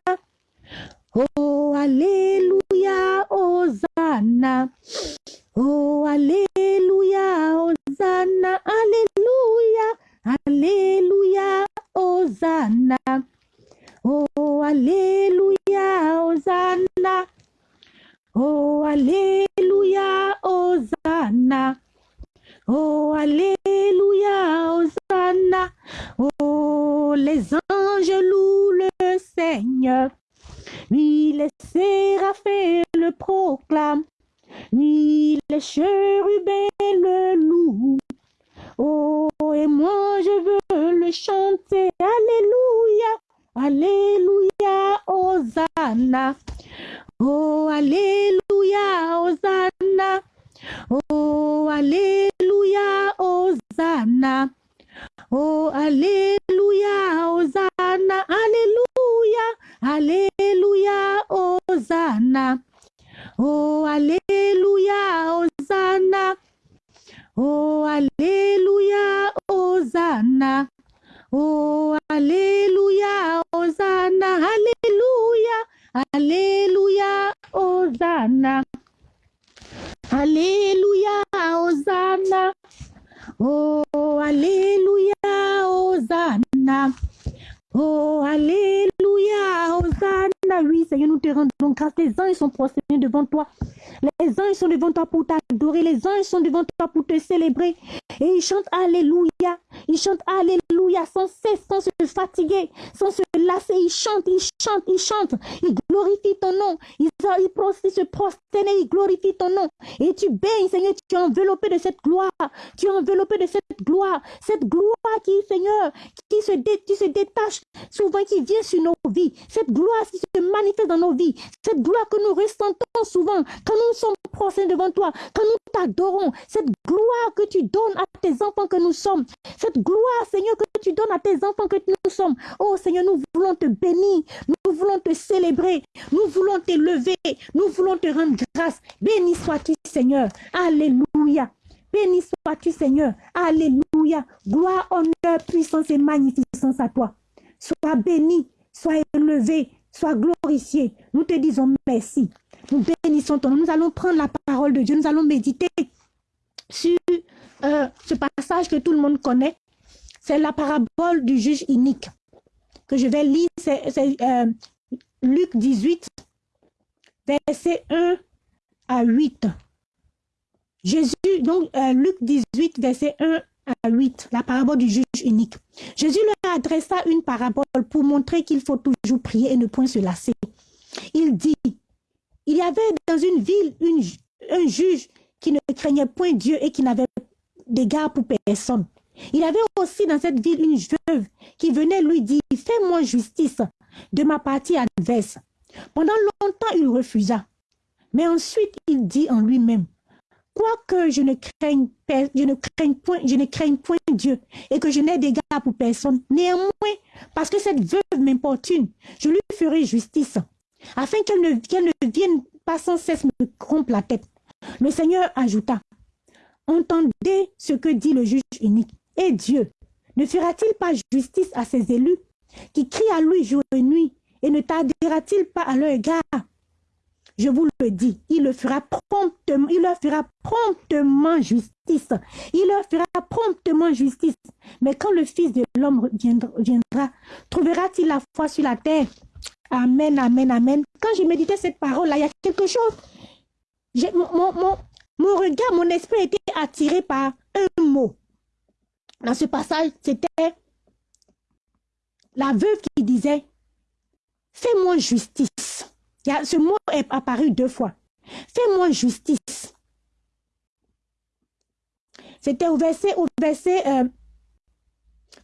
Oh, Alléluia, Hosanna. Oh, Alléluia, Hosanna. Alléluia, Alléluia, Hosanna. Oh, Alléluia, Hosanna. Oh, Alléluia, Hosanna. Oh, Alléluia, Hosanna. Oh, les anges louent le Seigneur. Oui, les séraphins le proclament. Oui, les chérubins le louent. Oh, et moi je veux le chanter. Alléluia, Alléluia, Hosanna. Oh, Alléluia, Hosanna. Oh, Alléluia, Hosanna. Oh, Alléluia, Hosanna. Alléluia, Alléluia, Hosanna. Oh, Alléluia, Hosanna. Oh, Alléluia, Hosanna. Oh, Alléluia, Hosanna. Alléluia, Alléluia, Hosanna. Alléluia, Hosanna. Oh, Alléluia, Hosanna. Oh, Alléluia, Hosanna. Oui, Seigneur, nous te rendons grâce. Les anges sont prosternés devant toi. Les anges sont devant toi pour t'adorer. Les anges sont devant toi pour te célébrer. Et ils chantent Alléluia. Ils chantent Alléluia sans cesse, sans se fatiguer, sans se lasser. Ils chantent, ils chantent, ils chantent. Glorifient ton nom. Ils, ils, se prosternent, ils glorifient ton nom. Et tu baignes, Seigneur, tu es enveloppé de cette gloire. Tu es enveloppé de cette gloire. Cette gloire qui, Seigneur, qui se, détache souvent, qui vient sur nos vies. Cette gloire qui se manifeste dans nos vies. Cette gloire que nous ressentons souvent quand nous sommes prosternés devant toi, quand nous t'adorons. Cette gloire que tu donnes à tes enfants que nous sommes. Cette gloire, Seigneur, que tu donnes à tes enfants que nous sommes. Oh Seigneur, nous voulons te bénir. Nous voulons te célébrer. Nous voulons t'élever. Nous voulons te rendre grâce. Béni sois-tu, Seigneur. Alléluia. Béni sois-tu, Seigneur. Alléluia. Gloire, honneur, puissance et magnificence à toi. Sois béni, sois élevé, sois glorifié. Nous te disons merci. Nous bénissons ton nom. Nous allons prendre la parole de Dieu. Nous allons méditer sur euh, ce passage que tout le monde connaît. C'est la parabole du juge unique que je vais lire. Euh, Luc 18, verset 1 à 8. Jésus, donc euh, Luc 18, verset 1 à 8, la parabole du juge unique. Jésus leur adressa une parabole pour montrer qu'il faut toujours prier et ne point se lasser. Il dit, il y avait dans une ville un juge qui ne craignait point Dieu et qui n'avait d'égard pour personne. Il avait aussi dans cette ville une veuve qui venait lui dire, fais-moi justice de ma partie adverse. Pendant longtemps, il refusa. Mais ensuite, il dit en lui-même, quoique je ne craigne, point Dieu et que je n'ai d'égard pour personne, néanmoins, parce que cette veuve m'importune, je lui ferai justice, afin qu'elle ne, ne vienne pas sans cesse me rompre la tête. Le Seigneur ajouta, entendez ce que dit le juge unique. Et Dieu ne fera-t-il pas justice à ses élus qui crient à lui jour et nuit et ne tardera-t-il pas à leur égard? Je vous le dis, il, le fera promptement, il leur fera promptement justice. Il leur fera promptement justice. Mais quand le Fils de l'homme viendra, trouvera-t-il la foi sur la terre? Amen, amen, amen. Quand j'ai médité cette parole-là, il y a quelque chose. Mon, mon, mon regard, mon esprit était attiré par un mot. Dans ce passage, c'était la veuve qui disait, fais-moi justice. Ce mot est apparu deux fois. Fais-moi justice. c'était au verset, au verset, euh,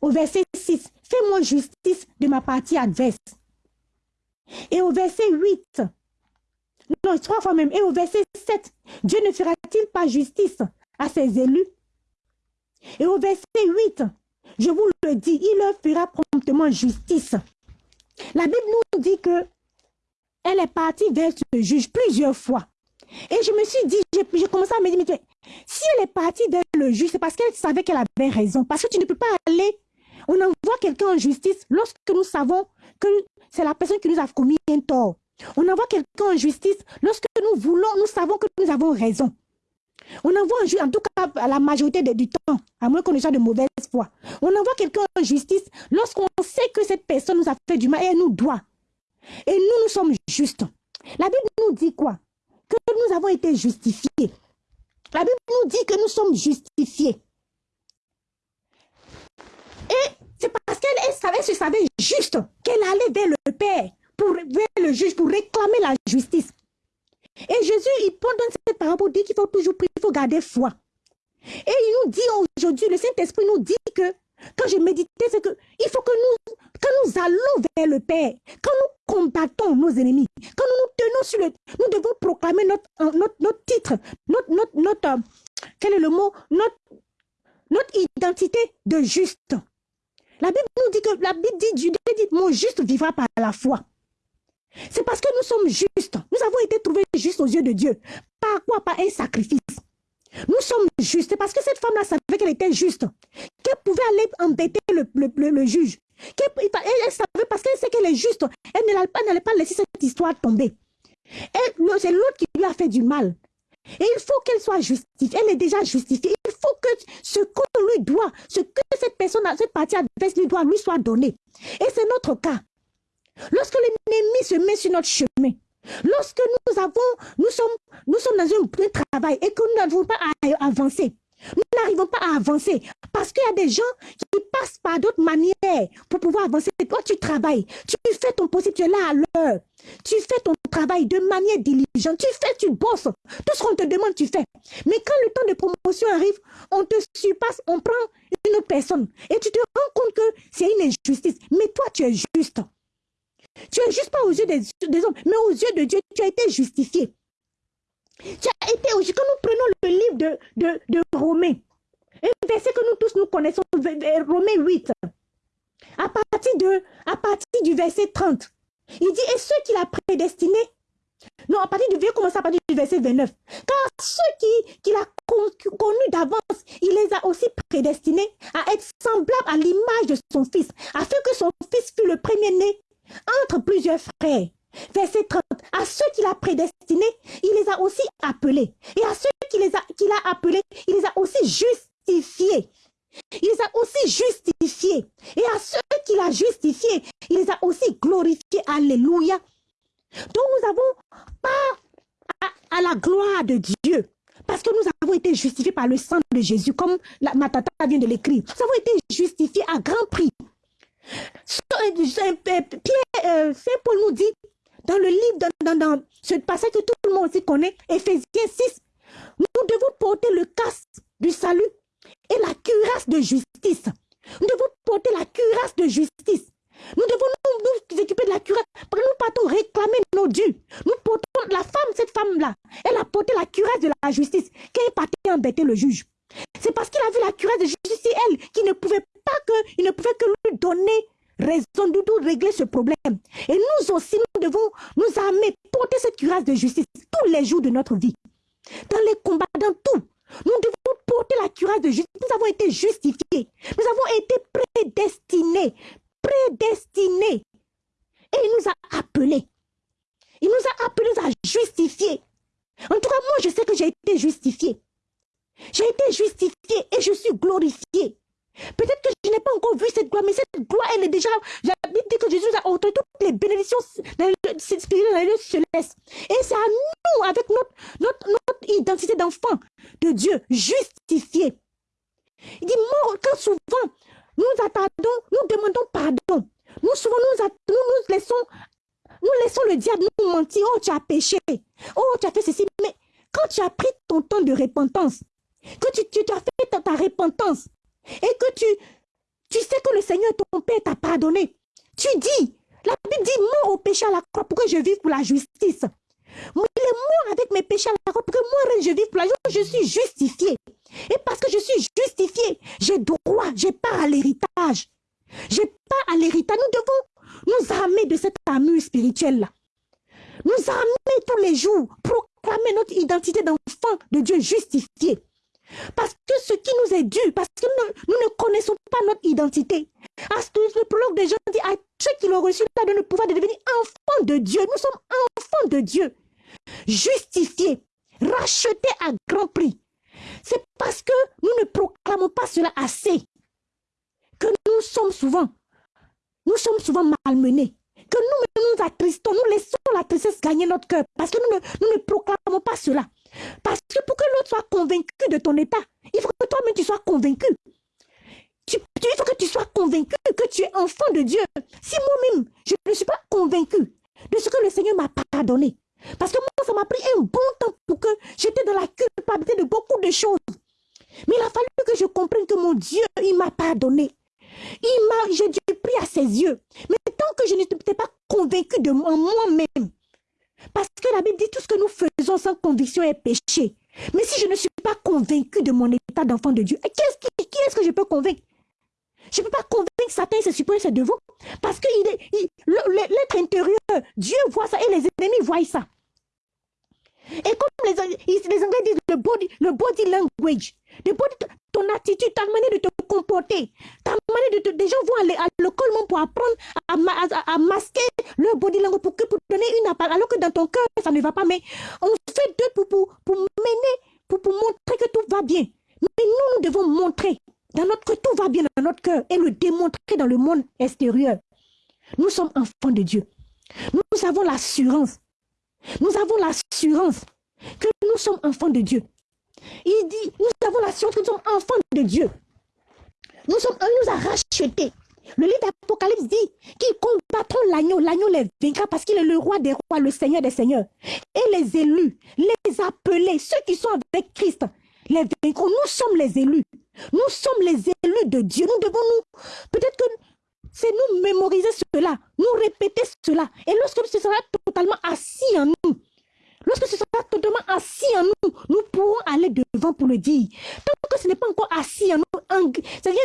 au verset 6. Fais-moi justice de ma partie adverse. Et au verset 8, non, trois fois même, et au verset 7, Dieu ne fera-t-il pas justice à ses élus? Et au verset 8, je vous le dis, il leur fera promptement justice. La Bible nous dit que elle est partie vers ce juge plusieurs fois. Et je me suis dit, j'ai commencé à me dire, si elle est partie vers le juge, c'est parce qu'elle savait qu'elle avait raison. Parce que tu ne peux pas aller, on envoie quelqu'un en justice lorsque nous savons que c'est la personne qui nous a commis un tort. On envoie quelqu'un en justice lorsque nous voulons, nous savons que nous avons raison. On envoie en justice, en tout cas à la majorité du temps, à moins qu'on ait de mauvaise foi. On envoie quelqu'un en justice lorsqu'on sait que cette personne nous a fait du mal et elle nous doit. Et nous, nous sommes justes. La Bible nous dit quoi? Que nous avons été justifiés. La Bible nous dit que nous sommes justifiés. Et c'est parce qu'elle savait, se savait juste qu'elle allait vers le Père, pour, vers le juge, pour réclamer la justice. Et Jésus, il donne cette pour dire qu'il faut toujours prier, il faut garder foi. Et il nous dit aujourd'hui, le Saint-Esprit nous dit que quand je méditais, c'est que il faut que nous, quand nous allons vers le Père, quand nous combattons nos ennemis, quand nous nous tenons sur le... Nous devons proclamer notre, notre, notre titre, notre, notre, notre... Euh, quel est le mot? Notre, notre identité de juste. La Bible nous dit que, la Bible dit, Dieu dit, mon juste vivra par la foi. C'est parce que nous sommes justes. Nous avons été trouvés justes aux yeux de Dieu. Par quoi? Par un sacrifice. Nous sommes justes. Parce que cette femme-là savait qu'elle était juste. Qu'elle pouvait aller embêter le, le, le, juge. Elle, savait parce qu'elle sait qu'elle est juste. Elle n'allait pas, pas laisser cette histoire tomber. C'est l'autre qui lui a fait du mal. Et il faut qu'elle soit justifiée. Elle est déjà justifiée. Il faut que ce qu'on lui doit, ce que cette personne, cette partie adverse lui doit, lui soit donné. Et c'est notre cas. Lorsque l'ennemi se met sur notre chemin, lorsque nous avons, nous sommes, nous sommes dans un, travail et que nous n'arrivons pas à avancer, nous n'arrivons pas à avancer parce qu'il y a des gens qui passent par d'autres manières pour pouvoir avancer. Toi, tu travailles, tu fais ton possible, tu es là à l'heure. Tu fais ton travail de manière diligente. Tu fais, tu bosses. Tout ce qu'on te demande, tu fais. Mais quand le temps de promotion arrive, on te surpasse, on prend une autre personne. Et tu te rends compte que c'est une injustice. Mais toi, tu es juste. Tu es juste pas aux yeux des, hommes, mais aux yeux de Dieu, tu as été justifié. Tu as été, quand nous prenons le livre de, de, Romains, un verset que nous tous nous connaissons, Romains 8, à partir, de, à partir du verset 30, il dit, et ceux qu'il a prédestinés, non, à partir du verset, commence à partir du verset 29, car ceux qu'il qui a connus d'avance, il les a aussi prédestinés à être semblables à l'image de son fils, afin que son fils fût le premier-né entre plusieurs frères. Verset 30. À ceux qu'il a prédestinés, il les a aussi appelés. Et à ceux qu'il a, qu'il a appelés, il les a aussi justifiés. Il les a aussi justifiés. Et à ceux qu'il a justifiés, il les a aussi glorifiés. Alléluia. Donc nous avons pas à, la gloire de Dieu. Parce que nous avons été justifiés par le sang de Jésus, comme la, ma tata vient de l'écrire. Nous avons été justifiés à grand prix. Euh, Saint Paul nous dit dans le livre, dans, dans, ce passage que tout le monde aussi connaît, Ephésiens 6, nous devons porter le casque du salut et la cuirasse de justice. Nous devons porter la cuirasse de justice. Nous devons nous, nous occuper de la cuirasse. Nous partons réclamer nos dieux. Nous portons la femme, cette femme-là, elle a porté la cuirasse de la justice. Qui est partie embêter le juge. C'est parce qu'il a vu la cuirasse de justice, elle qui ne pouvait pas que, il ne pouvait que lui donner raison de tout régler ce problème. Et nous aussi, nous devons nous amener, porter cette cuirasse de justice tous les jours de notre vie. Dans les combats, dans tout. Nous devons porter la cuirasse de justice. Nous avons été justifiés. Nous avons été prédestinés. Prédestinés. Et il nous a appelés. Il nous a appelés à justifier. En tout cas, moi, je sais que j'ai été justifié. J'ai été justifié et je suis glorifié. Peut-être que je n'ai pas encore vu cette gloire, mais cette gloire, elle est déjà... J'habite dit que Jésus a ôté toutes les bénédictions spirituelles dans les célestes. Et c'est à nous, avec notre, notre, notre identité d'enfant de Dieu, justifié. Il dit, moi, quand souvent, nous attendons, nous demandons pardon. Nous souvent, nous, nous, nous laissons nous laissons le diable nous mentir. Oh, tu as péché. Oh, tu as fait ceci. Mais quand tu as pris ton temps de repentance, que tu, tu, as fait ta, ta repentance et que tu, tu sais que le Seigneur, ton Père, t'a pardonné. Tu dis, la Bible dit, mort au péché à la croix pour que je vive pour la justice. Moi, il est mort avec mes péchés à la croix pour que moi, je vive pour la justice. Je suis justifié. Et parce que je suis justifié, j'ai droit, j'ai part à l'héritage. J'ai pas à l'héritage. Nous devons nous armer de cette armure spirituelle-là. Nous armer tous les jours, proclamer notre identité d'enfant de Dieu justifié. Parce que ce qui nous est dû, parce que nous, ne connaissons pas notre identité. À ce le prologue des gens dit à ceux qui l'ont reçu, là, de le pouvoir de devenir enfants de Dieu. Nous sommes enfants de Dieu. Justifiés, rachetés à grand prix. C'est parce que nous ne proclamons pas cela assez que nous sommes souvent, nous sommes souvent malmenés, que nous nous attristons, nous laissons la tristesse gagner notre cœur, parce que nous ne, nous ne proclamons pas cela. Parce que pour que l'autre soit convaincu de ton état, il faut que toi-même tu sois convaincu. Il faut que tu sois convaincu que tu es enfant de Dieu. Si moi-même, je ne suis pas convaincu de ce que le Seigneur m'a pardonné, parce que moi, ça m'a pris un bon temps pour que j'étais dans la culpabilité de beaucoup de choses. Mais il a fallu que je comprenne que mon Dieu, il m'a pardonné. J'ai dû prier à ses yeux. Mais tant que je n'étais pas convaincu de moi-même, parce que la Bible dit tout ce que nous faisons sans conviction est péché. Mais si je ne suis pas convaincu de mon état d'enfant de Dieu, qu'est-ce qui, qui est-ce que je peux convaincre? Je ne peux pas convaincre Satan et ses supposés ses devant. Parce que l'être intérieur, Dieu voit ça et les ennemis voient ça. Et comme les, les Anglais disent le body, le body language, le body, ton attitude, ta manière de te comporter, ta manière de te, des gens vont aller à l'école pour apprendre à, masquer leur body language pour, pour donner une apparence, alors que dans ton cœur, ça ne va pas. Mais on fait deux pour, pour, pour mener, pour, pour montrer que tout va bien. Mais nous, nous devons montrer dans notre, que tout va bien dans notre cœur et le démontrer dans le monde extérieur. Nous sommes enfants de Dieu. Nous avons l'assurance nous avons l'assurance que nous sommes enfants de Dieu. Il dit, nous avons l'assurance que nous sommes enfants de Dieu. Nous sommes, il nous a rachetés. Le livre d'Apocalypse dit qu'ils combattront l'agneau. L'agneau les vaincra parce qu'il est le roi des rois, le seigneur des seigneurs. Et les élus, les appelés, ceux qui sont avec Christ, les vaincront. Nous sommes les élus. Nous sommes les élus de Dieu. Nous devons nous, peut-être que c'est nous mémoriser cela, nous répéter cela. Et lorsque ce sera totalement assis en nous, lorsque ce sera totalement assis en nous, nous pourrons aller devant pour le dire. Tant que ce n'est pas encore assis en nous, ça vient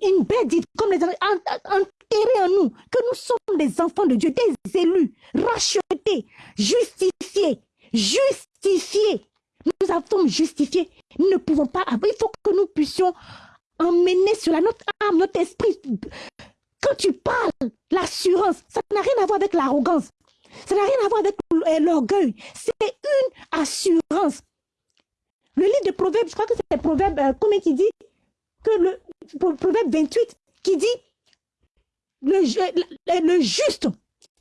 une bête comme les enterrés en nous, que nous sommes des enfants de Dieu, des élus, rachetés, justifiés, justifiés. Nous sommes justifiés. Nous ne pouvons pas Il faut que nous puissions emmener cela, notre âme, notre esprit, quand tu parles, l'assurance, ça n'a rien à voir avec l'arrogance. Ça n'a rien à voir avec euh, l'orgueil. C'est une assurance. Le livre de Proverbes, je crois que c'est Proverbe, euh, comment il dit que le Proverbe 28 qui dit le, le juste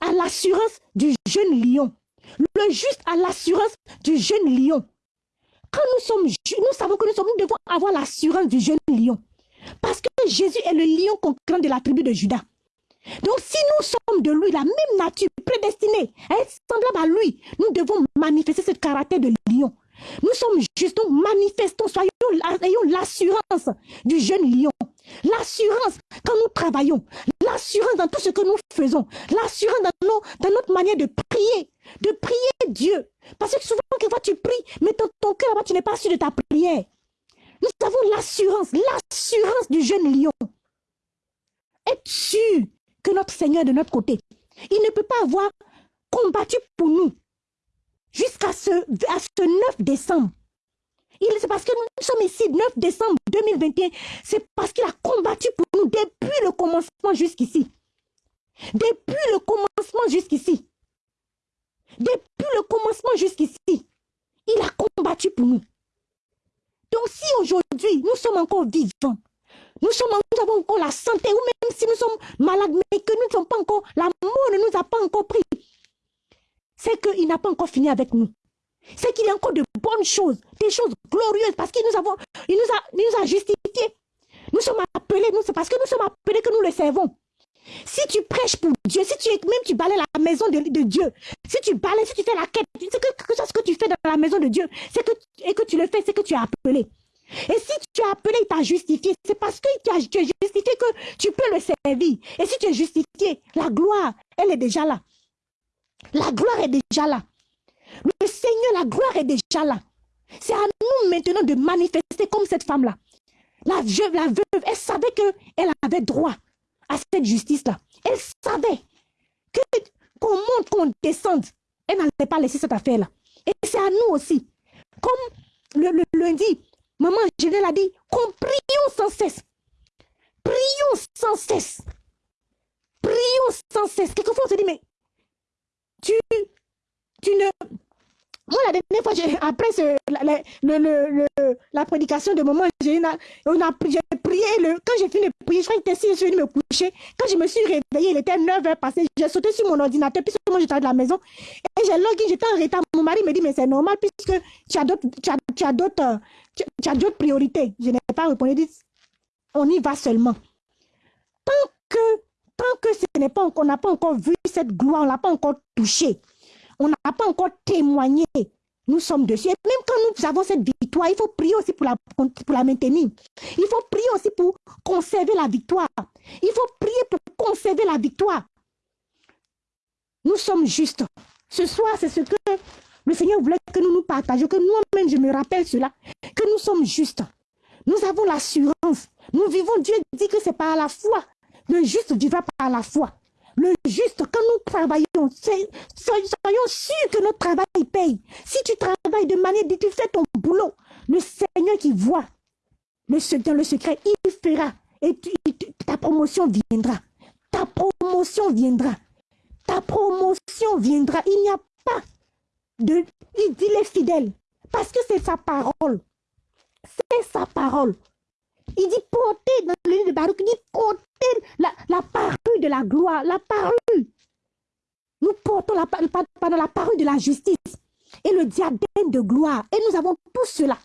a l'assurance du jeune lion. Le juste a l'assurance du jeune lion. Quand nous sommes, nous savons que nous, sommes, nous devons avoir l'assurance du jeune lion. Parce que Jésus est le lion conquérant de la tribu de Judas. Donc si nous sommes de lui, la même nature prédestinée à être semblable à lui, nous devons manifester ce caractère de lion. Nous sommes juste, donc manifestons, soyons, ayons l'assurance du jeune lion. L'assurance quand nous travaillons, l'assurance dans tout ce que nous faisons, l'assurance dans, dans notre manière de prier, de prier Dieu. Parce que souvent, quand tu pries, mais ton, ton cœur tu n'es pas sûr de ta prière. Nous avons l'assurance, l'assurance du jeune lion. Être sûr que notre Seigneur est de notre côté. Il ne peut pas avoir combattu pour nous jusqu'à ce, ce 9 décembre? C'est parce que nous sommes ici 9 décembre 2021. C'est parce qu'il a combattu pour nous depuis le commencement jusqu'ici. Depuis le commencement jusqu'ici. Depuis le commencement jusqu'ici. Il a combattu pour nous. Donc si aujourd'hui nous sommes encore vivants, nous, avons encore la santé, ou même si nous sommes malades, mais que nous ne sommes pas encore, la mort ne nous a pas encore pris, c'est qu'il n'a pas encore fini avec nous. C'est qu'il y a encore de bonnes choses, des choses glorieuses, parce qu'il nous, a, nous justifiés. Nous sommes appelés, c'est parce que nous sommes appelés que nous le servons. Si tu prêches pour Dieu, si tu même tu balais la maison de, Dieu, si tu balais, si tu fais la quête, c'est que, que ce que tu fais dans la maison de Dieu, c'est que, et que tu le fais, c'est que tu es appelé. Et si tu as appelé, il t'a justifié, c'est parce que tu as, justifié que tu peux le servir. Et si tu es justifié, la gloire, elle est déjà là. La gloire est déjà là. Le Seigneur, la gloire est déjà là. C'est à nous maintenant de manifester comme cette femme-là. La veuve, la veuve, elle savait qu'elle avait droit à cette justice-là. Elle savait que qu'on monte, qu'on descende, elle n'allait pas laisser cette affaire-là. Et c'est à nous aussi. Comme le, lundi, maman Genève a dit, qu'on prions sans cesse. Prions sans cesse. Prions sans cesse. Quelquefois, on se dit, mais tu, tu ne moi, la dernière fois, après la, la, prédication de moment, j'ai prié. Le, quand j'ai fini de prier, je crois que je suis me coucher. Quand je me suis réveillée, il était 9 h passées. J'ai sauté sur mon ordinateur, puisque moi, j'étais de la maison. Et j'ai login, j'étais en retard. Mon mari me dit, mais c'est normal, puisque tu as d'autres tu as, tu as priorités. Je n'ai pas répondu. Dit, on y va seulement. Tant que, tant que ce n'est pas, on n'a pas encore vu cette gloire, on n'a pas encore touché on n'a pas encore témoigné. Nous sommes dessus. Même quand nous avons cette victoire, il faut prier aussi pour la, pour la maintenir. Il faut prier aussi pour conserver la victoire. Il faut prier pour conserver la victoire. Nous sommes justes. Ce soir, c'est ce que le Seigneur voulait que nous nous partagions, que nous-mêmes, je me rappelle cela, que nous sommes justes. Nous avons l'assurance. Nous vivons, Dieu dit que c'est par la foi. Le juste vivra par la foi le juste, quand nous travaillons, soyons sûrs que notre travail paye. Si tu travailles de manière dit tu fais ton boulot, le Seigneur qui voit le, le secret, il fera. Et ta promotion viendra. Ta promotion viendra. Ta promotion viendra. Il n'y a pas de... Il dit les fidèles. Parce que c'est sa parole. C'est sa parole. Il dit porter dans le livre de Baruch, il dit porter la, la parole de la gloire, la parole. Nous portons la, parole de la justice et le diadème de gloire. Et nous avons tout cela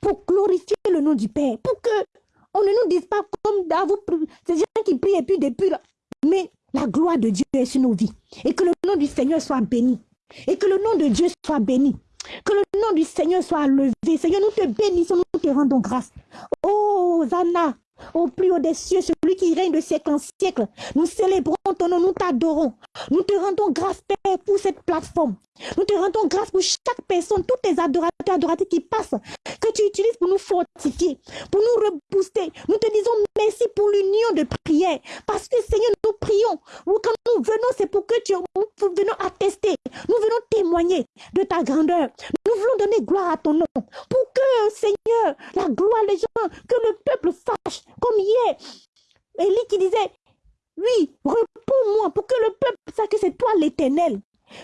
pour glorifier le nom du Père, pour que on ne nous dise pas comme dans vous, ces gens qui prient et puis depuis, mais la gloire de Dieu est sur nos vies. Et que le nom du Seigneur soit béni. Et que le nom de Dieu soit béni. Que le nom du Seigneur soit levé. Seigneur, nous te bénissons, nous te rendons grâce. Oh, Zana, au plus haut des cieux, celui qui règne de siècle en siècle. Nous célébrons ton nom, nous t'adorons. Nous te rendons grâce, Père, pour cette plateforme. Nous te rendons grâce pour chaque personne, tous tes adorateurs, adorateurs qui passent, que tu utilises pour nous fortifier, pour nous rebooster. Nous te disons merci pour l'union de prière. Parce que, Seigneur, nous prions. Quand nous venons, c'est pour que tu, nous venons attester. Nous venons témoigner de ta grandeur. Nous voulons donner gloire à ton nom. Pour que, Seigneur, la gloire des gens, que le peuple sache, comme hier, Élie qui disait, oui, réponds-moi pour que le peuple sache que c'est toi l'éternel.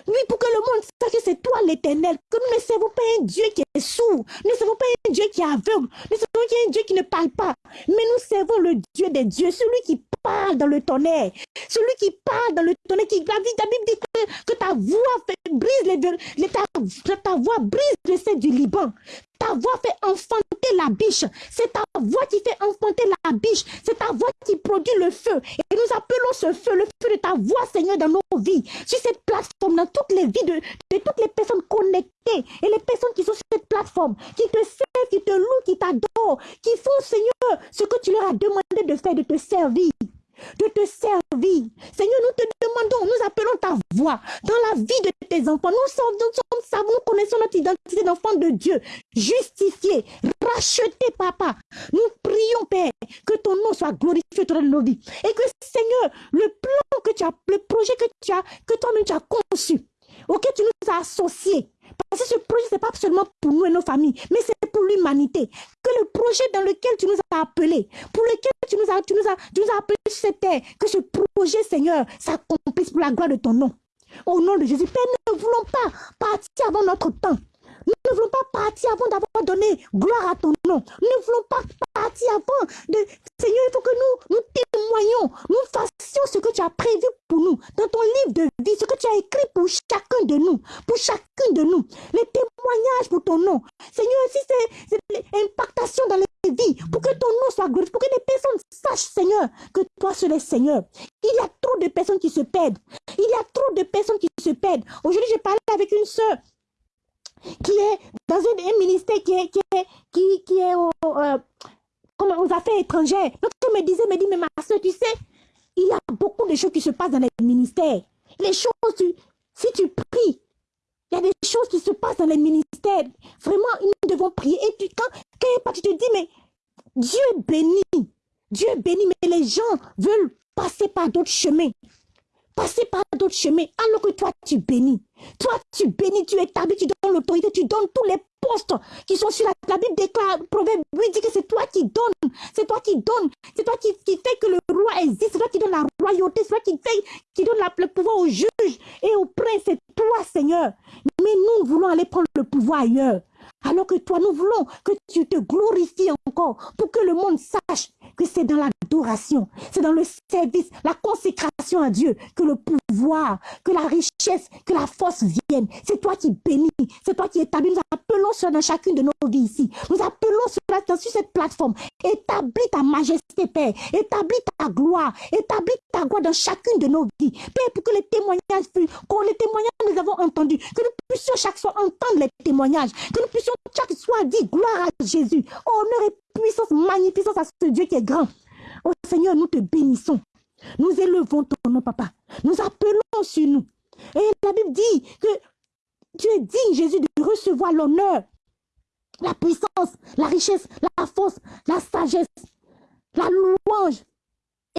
Oui, pour que le monde sache que c'est toi l'éternel, que nous ne servons pas un Dieu qui est sourd, nous ne servons pas un Dieu qui est aveugle, nous ne servons pas un Dieu qui ne parle pas, mais nous servons le Dieu des dieux, celui qui parle dans le tonnerre, celui qui parle dans le tonnerre, qui la, Bible dit que, ta voix fait, brise les, ta, ta voix brise le sel du Liban, ta voix fait enfanter la biche. C'est ta voix qui fait enfanter la biche. C'est ta voix qui produit le feu. Et nous appelons ce feu, le feu de ta voix, Seigneur, dans nos vies. Sur cette plateforme, dans toutes les vies de, de toutes les personnes connectées et les personnes qui sont sur cette plateforme, qui te servent, qui te louent, qui t'adorent, qui font, Seigneur, ce que tu leur as demandé de faire, de te servir de te servir. Seigneur, nous te demandons, nous appelons ta voix dans la vie de tes enfants. Nous, sommes, nous, savons, nous connaissons notre identité d'enfant de Dieu, justifié, racheté, papa. Nous prions, Père, que ton nom soit glorifié dans nos vies. Et que, Seigneur, le plan que tu as, le projet que tu as, que toi-même tu as conçu, auquel tu nous as associés, parce que ce projet, ce n'est pas seulement pour nous et nos familles, mais c'est pour l'humanité. Que le projet dans lequel tu nous as appelés, pour lequel tu nous as, tu nous as, tu nous as appelés sur cette terre, que ce projet, Seigneur, s'accomplisse pour la gloire de ton nom. Au nom de Jésus, Père, nous ne voulons pas partir avant notre temps. Nous ne voulons pas partir avant d'avoir donné gloire à ton nom. Nous ne voulons pas partir avant de... Seigneur, il faut que nous, nous témoignons, nous fassions ce que tu as prévu pour nous, dans ton livre de vie, ce que tu as écrit pour chacun de nous, pour chacun de nous. Les témoignages pour ton nom. Seigneur, si c'est l'impactation dans les vies, pour que ton nom soit glorifié, pour que les personnes sachent, Seigneur, que toi seul es Seigneur. Il y a trop de personnes qui se perdent. Il y a trop de personnes qui se perdent. Aujourd'hui, j'ai parlé avec une soeur qui est dans un, ministère qui est, qui est, qui, qui est au, euh, aux affaires étrangères. Donc, tu me disais, me dit, mais ma soeur, tu sais, il y a beaucoup de choses qui se passent dans les ministères. Les choses, si tu pries, il y a des choses qui se passent dans les ministères. Vraiment, nous devons prier. Et tu, quand, quand tu te dis, mais Dieu bénit. Dieu bénit, mais les gens veulent passer par d'autres chemins. Passer par d'autres chemins, alors que toi, tu bénis. Toi, tu bénis, tu établis, tu donnes l'autorité, tu donnes tous les postes qui sont sur la, la Bible déclare, Proverbe 8 dit que c'est toi qui donnes, c'est toi qui donnes, c'est toi qui, qui fait que le roi existe, c'est toi qui donne la royauté, c'est toi qui fait, qui donne le pouvoir aux juges et aux princes, c'est toi, Seigneur. Mais nous voulons aller prendre le pouvoir ailleurs. Alors que toi, nous voulons que tu te glorifies encore pour que le monde sache que c'est dans l'adoration, c'est dans le service, la consécration à Dieu que le pouvoir, que la richesse, que la force viennent. C'est toi qui bénis, c'est toi qui établis. Nous appelons sur dans chacune de nos vies ici. Nous appelons sur, sur cette plateforme. Établis ta majesté, Père. Établis ta gloire. Établis ta gloire dans chacune de nos vies. Père, pour que les témoignages, quand les témoignages nous avons entendus, que nous puissions chaque fois entendre les témoignages, que nous puissions chaque soir dire gloire à Jésus. Honneur et puissance, magnificence à ce Dieu qui est grand. Oh Seigneur, nous te bénissons. Nous élevons ton nom, papa. Nous appelons sur nous. Et la Bible dit que tu es digne, Jésus, de recevoir l'honneur, la puissance, la richesse, la force, la sagesse, la louange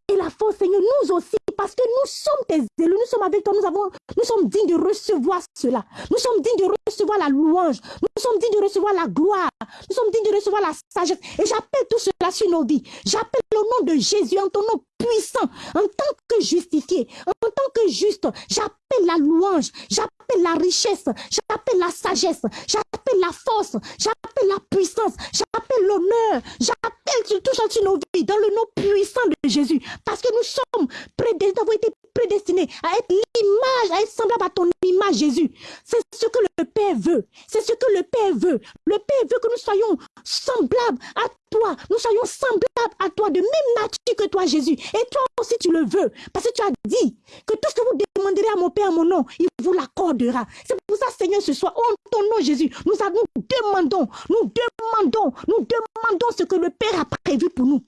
et la force, Seigneur, nous aussi, parce que nous sommes tes élus, nous sommes avec toi, nous, sommes dignes de recevoir cela. Nous sommes dignes de recevoir la louange, nous sommes dignes de recevoir la gloire, nous sommes dignes de recevoir la sagesse. Et j'appelle tout cela sur nos vies. J'appelle nom de Jésus en ton nom puissant, en tant que justifié, en tant que juste. J'appelle la louange, j'appelle la richesse, j'appelle la sagesse, j'appelle la force, j'appelle la puissance, j'appelle l'honneur, j'appelle tout ça sur nos vies dans le nom puissant de Jésus. Parce que nous sommes prédestinés, nous avons été prédestinés à être l'image, à être semblable à ton image, Jésus. C'est ce que le Père veut. C'est ce que le Père veut. Le Père veut que nous soyons semblables à toi. Nous soyons semblables à toi, de même nature que toi, Jésus. Et toi aussi, tu le veux. Parce que tu as dit que tout ce que vous demanderez à mon Père, mon nom, il vous l'accordera. C'est pour ça, Seigneur, ce soir, en ton nom, Jésus, nous, nous demandons, nous demandons, nous demandons ce que le Père a prévu pour nous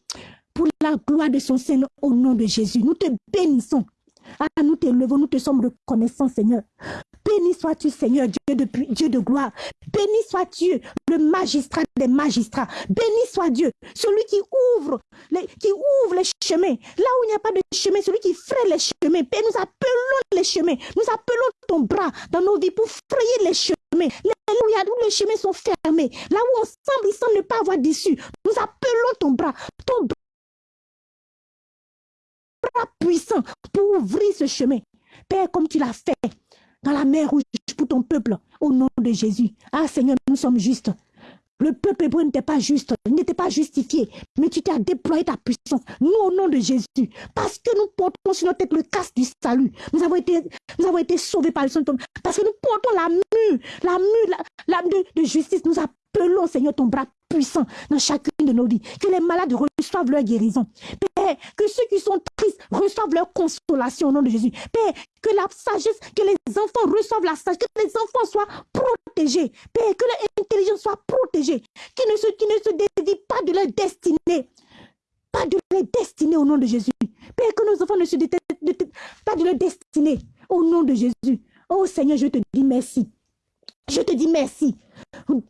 pour la gloire de son Seigneur au nom de Jésus. Nous te bénissons. Ah, nous te levons, nous te sommes reconnaissants, Seigneur. Béni sois-tu, Seigneur, Dieu de, gloire. Béni sois-tu, le magistrat des magistrats. Béni soit Dieu, celui qui ouvre, les, qui chemins. Là où il n'y a pas de chemin, celui qui fraye les chemins. Père, nous appelons les chemins. Nous appelons ton bras dans nos vies pour frayer les chemins. Là où, les chemins sont fermés. Là où on semble, il semble ne pas avoir d'issue. Nous appelons ton bras. Ton bras puissant pour ouvrir ce chemin. Père, comme tu l'as fait dans la mer rouge pour ton peuple, au nom de Jésus. Ah Seigneur, nous sommes justes. Le peuple hébreu n'était pas juste, n'était pas justifié, mais tu t'as déployé ta puissance. Nous, au nom de Jésus, parce que nous portons sur notre tête le casque du salut. Nous avons été, sauvés par le Saint parce que nous portons la mue, la mue, la, de, de justice. Nous appelons, Seigneur, ton bras puissant dans chacune de nos vies. Que les malades reçoivent leur guérison. Que ceux qui sont tristes reçoivent leur consolation au nom de Jésus. Père, que la sagesse, que les enfants reçoivent la sagesse, que les enfants soient protégés. Père, que leur intelligence soit protégée. Qu'ils ne se, ne se dévient pas de leur destinée. Pas de leur destinée au nom de Jésus. Père, que nos enfants ne se dévient pas de leur destinée au nom de Jésus. Oh Seigneur, je te dis merci. Je te dis merci.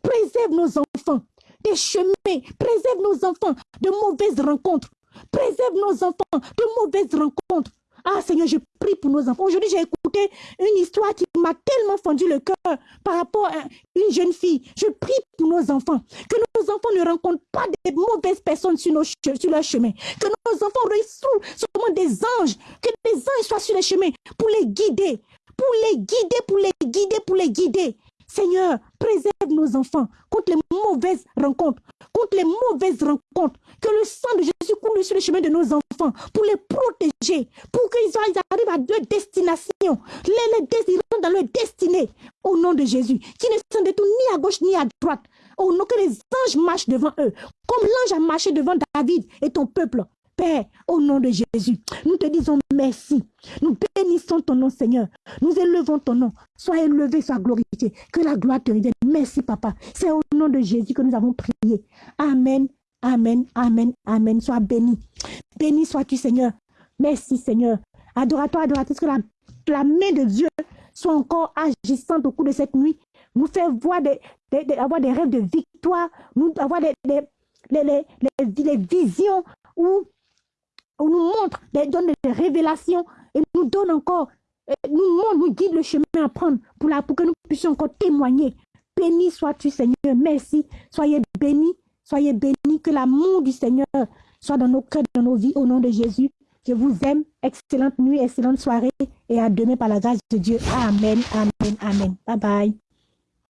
Préserve nos enfants des chemins. Préserve nos enfants de mauvaises rencontres. Préserve nos enfants de mauvaises rencontres. Ah Seigneur, je prie pour nos enfants. Aujourd'hui, j'ai écouté une histoire qui m'a tellement fendu le cœur par rapport à une jeune fille. Je prie pour nos enfants. Que nos enfants ne rencontrent pas des mauvaises personnes sur, nos, sur leur chemin. Que nos enfants reçoivent seulement des anges. Que des anges soient sur les chemins pour les guider. Pour les guider, pour les guider, pour les guider. Seigneur, préserve nos enfants contre les mauvaises rencontres, contre les mauvaises rencontres. Que le sang de Jésus coule sur le chemin de nos enfants pour les protéger, pour qu'ils arrivent à leur destination, les, les dans leur destinée, au nom de Jésus, qui ne sont détournés ni à gauche ni à droite. Au nom que les anges marchent devant eux, comme l'ange a marché devant David et ton peuple. Père, au nom de Jésus, nous te disons merci. Nous bénissons ton nom, Seigneur. Nous élevons ton nom. Sois élevé, sois glorifié. Que la gloire te revienne. Merci, Papa. C'est au nom de Jésus que nous avons prié. Amen. Amen, amen, amen. Sois béni. Béni sois-tu, Seigneur. Merci, Seigneur. Adorateur, adoratrice, que la, main de Dieu soit encore agissante au cours de cette nuit. Nous fait voir des, avoir des rêves de victoire, nous avoir des, les, visions où, où nous montre, des, donne des révélations et nous donne encore, nous montre, nous guide le chemin à prendre pour, la, pour que nous puissions encore témoigner. Béni sois-tu, Seigneur. Merci. Soyez bénis. Soyez bénis. Que l'amour du Seigneur soit dans nos cœurs, dans nos vies, au nom de Jésus. Je vous aime. Excellente nuit, excellente soirée. Et à demain par la grâce de Dieu. Amen, amen, amen. Bye bye.